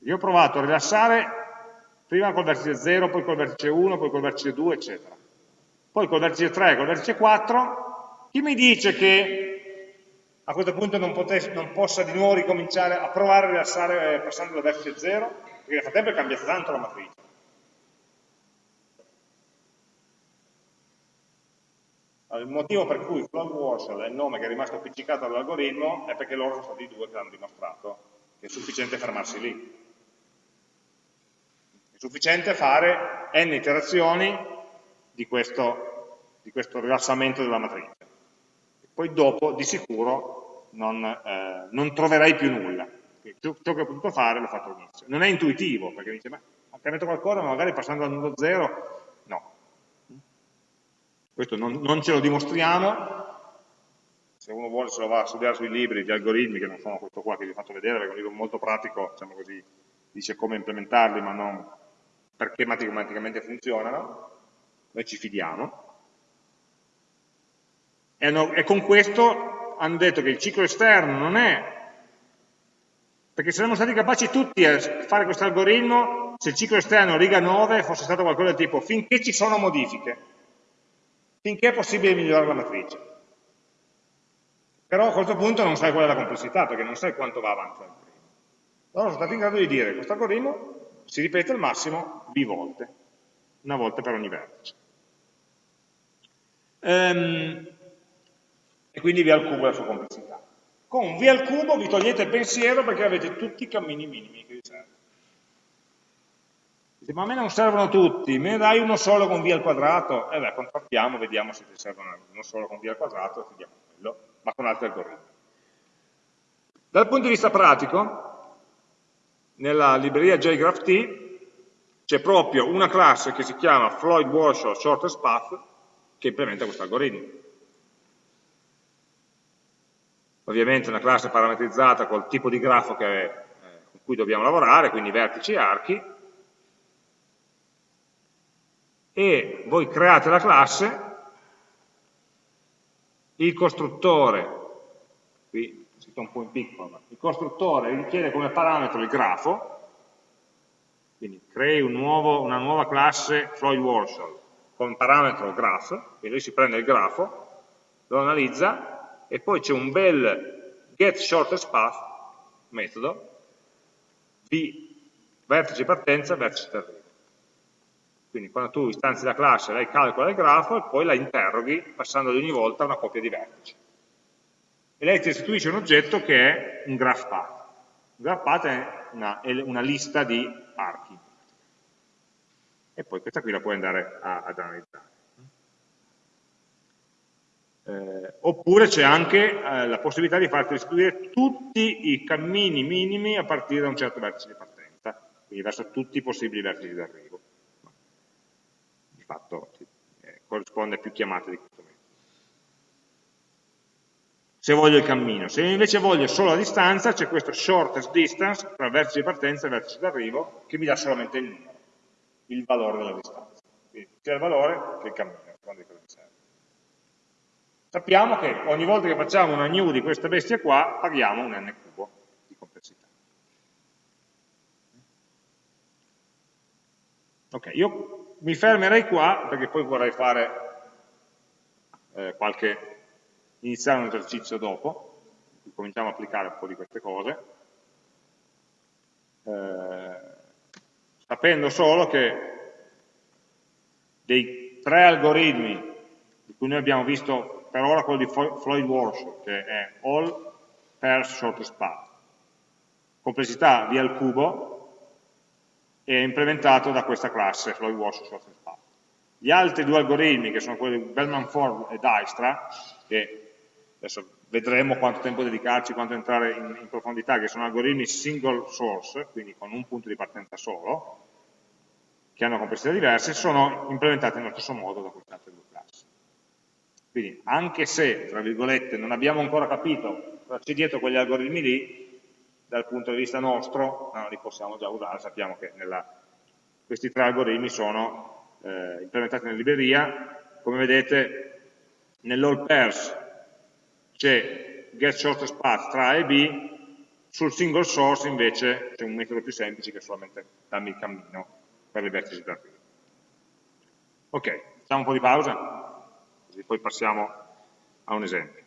Io ho provato a rilassare prima col vertice 0, poi col vertice 1, poi col vertice 2, eccetera. Poi col vertice 3, col vertice 4, chi mi dice che a questo punto non, potesse, non possa di nuovo ricominciare a provare a rilassare eh, passando dal vertice 0? Perché nel frattempo è cambiata tanto la matrice. Il motivo per cui float Warshall è il nome che è rimasto appiccicato all'algoritmo è perché loro sono stati due che l'hanno dimostrato, che è sufficiente fermarsi lì. È sufficiente fare n iterazioni di questo, di questo rilassamento della matrice. Poi dopo, di sicuro, non, eh, non troverai più nulla. Ciò, ciò, che ho potuto fare l'ho fatto all'inizio. Non è intuitivo, perché dice, ma ha cambiato qualcosa, ma magari passando al nudo zero, no. Questo non, non ce lo dimostriamo, se uno vuole se lo va a studiare sui libri di algoritmi, che non sono questo qua che vi ho fatto vedere, perché è un libro molto pratico, diciamo così, dice come implementarli, ma non perché matematicamente funzionano, noi ci fidiamo, e, hanno, e con questo hanno detto che il ciclo esterno non è perché saremmo stati capaci tutti a fare questo algoritmo se il ciclo esterno riga 9 fosse stato qualcosa del tipo finché ci sono modifiche, finché è possibile migliorare la matrice. Però a questo punto non sai qual è la complessità, perché non sai quanto va avanti l'algoritmo. Allora sono stati in grado di dire questo algoritmo si ripete al massimo b volte, una volta per ogni vertice. Ehm, e quindi v al cubo è la sua complessità. Con v al cubo vi togliete il pensiero perché avete tutti i cammini minimi che vi servono. Dite, ma a me non servono tutti, me ne dai uno solo con v al quadrato? E eh beh, contrattiamo, vediamo se ti servono uno solo con v al quadrato, e vediamo quello, ma con altri algoritmi. Dal punto di vista pratico, nella libreria JGraphT c'è proprio una classe che si chiama Floyd Warsaw Shortest Path che implementa questo algoritmo. Ovviamente una classe parametrizzata col tipo di grafo che, eh, con cui dobbiamo lavorare, quindi vertici e archi, e voi create la classe, il costruttore, qui scritto un po' in piccolo, il costruttore richiede come parametro il grafo, quindi crei un nuovo, una nuova classe Floyd Warshall con parametro graph, quindi lui si prende il grafo, lo analizza e poi c'è un bel get shortest path metodo di vertice partenza, vertice d'arrivo. Quindi quando tu istanzi la classe, lei calcola il grafo e poi la interroghi passando ogni volta una coppia di vertici e lei ti restituisce un oggetto che è un graph path. Un graph path è una, è una lista di archi. E poi questa qui la puoi andare a, ad analizzare. Eh, oppure c'è anche eh, la possibilità di farti restituire tutti i cammini minimi a partire da un certo vertice di partenza, quindi verso tutti i possibili vertici d'arrivo. Di fatto eh, corrisponde a più chiamate di questo se voglio il cammino. Se invece voglio solo la distanza, c'è questo shortest distance tra vertice di partenza e vertice d'arrivo, che mi dà solamente il numero, il valore della distanza. Quindi sia il valore che il cammino, quando di cosa mi serve. Sappiamo che ogni volta che facciamo una new di questa bestia qua, paghiamo un n cubo di complessità. Ok, io mi fermerei qua, perché poi vorrei fare eh, qualche iniziare un esercizio dopo, cominciamo a applicare un po' di queste cose, eh, sapendo solo che dei tre algoritmi di cui noi abbiamo visto per ora quello di Floyd Warsaw, che è all pairs shortest path, complessità v al cubo, è implementato da questa classe Floyd Warsaw shortest path. Gli altri due algoritmi, che sono quelli di Bellman Ford e Dijkstra, che adesso vedremo quanto tempo dedicarci, quanto entrare in, in profondità, che sono algoritmi single source, quindi con un punto di partenza solo, che hanno complessità diverse, sono implementati nello stesso modo da queste altre due classi. Quindi anche se, tra virgolette, non abbiamo ancora capito cosa c'è dietro quegli algoritmi lì, dal punto di vista nostro, no, li possiamo già usare, sappiamo che nella, questi tre algoritmi sono eh, implementati nella libreria, come vedete nell'all pairs c'è get shortest path tra A e B, sul single source invece c'è un metodo più semplice che è solamente darmi il cammino per le vertici da qui. Ok, facciamo un po' di pausa, così poi passiamo a un esempio.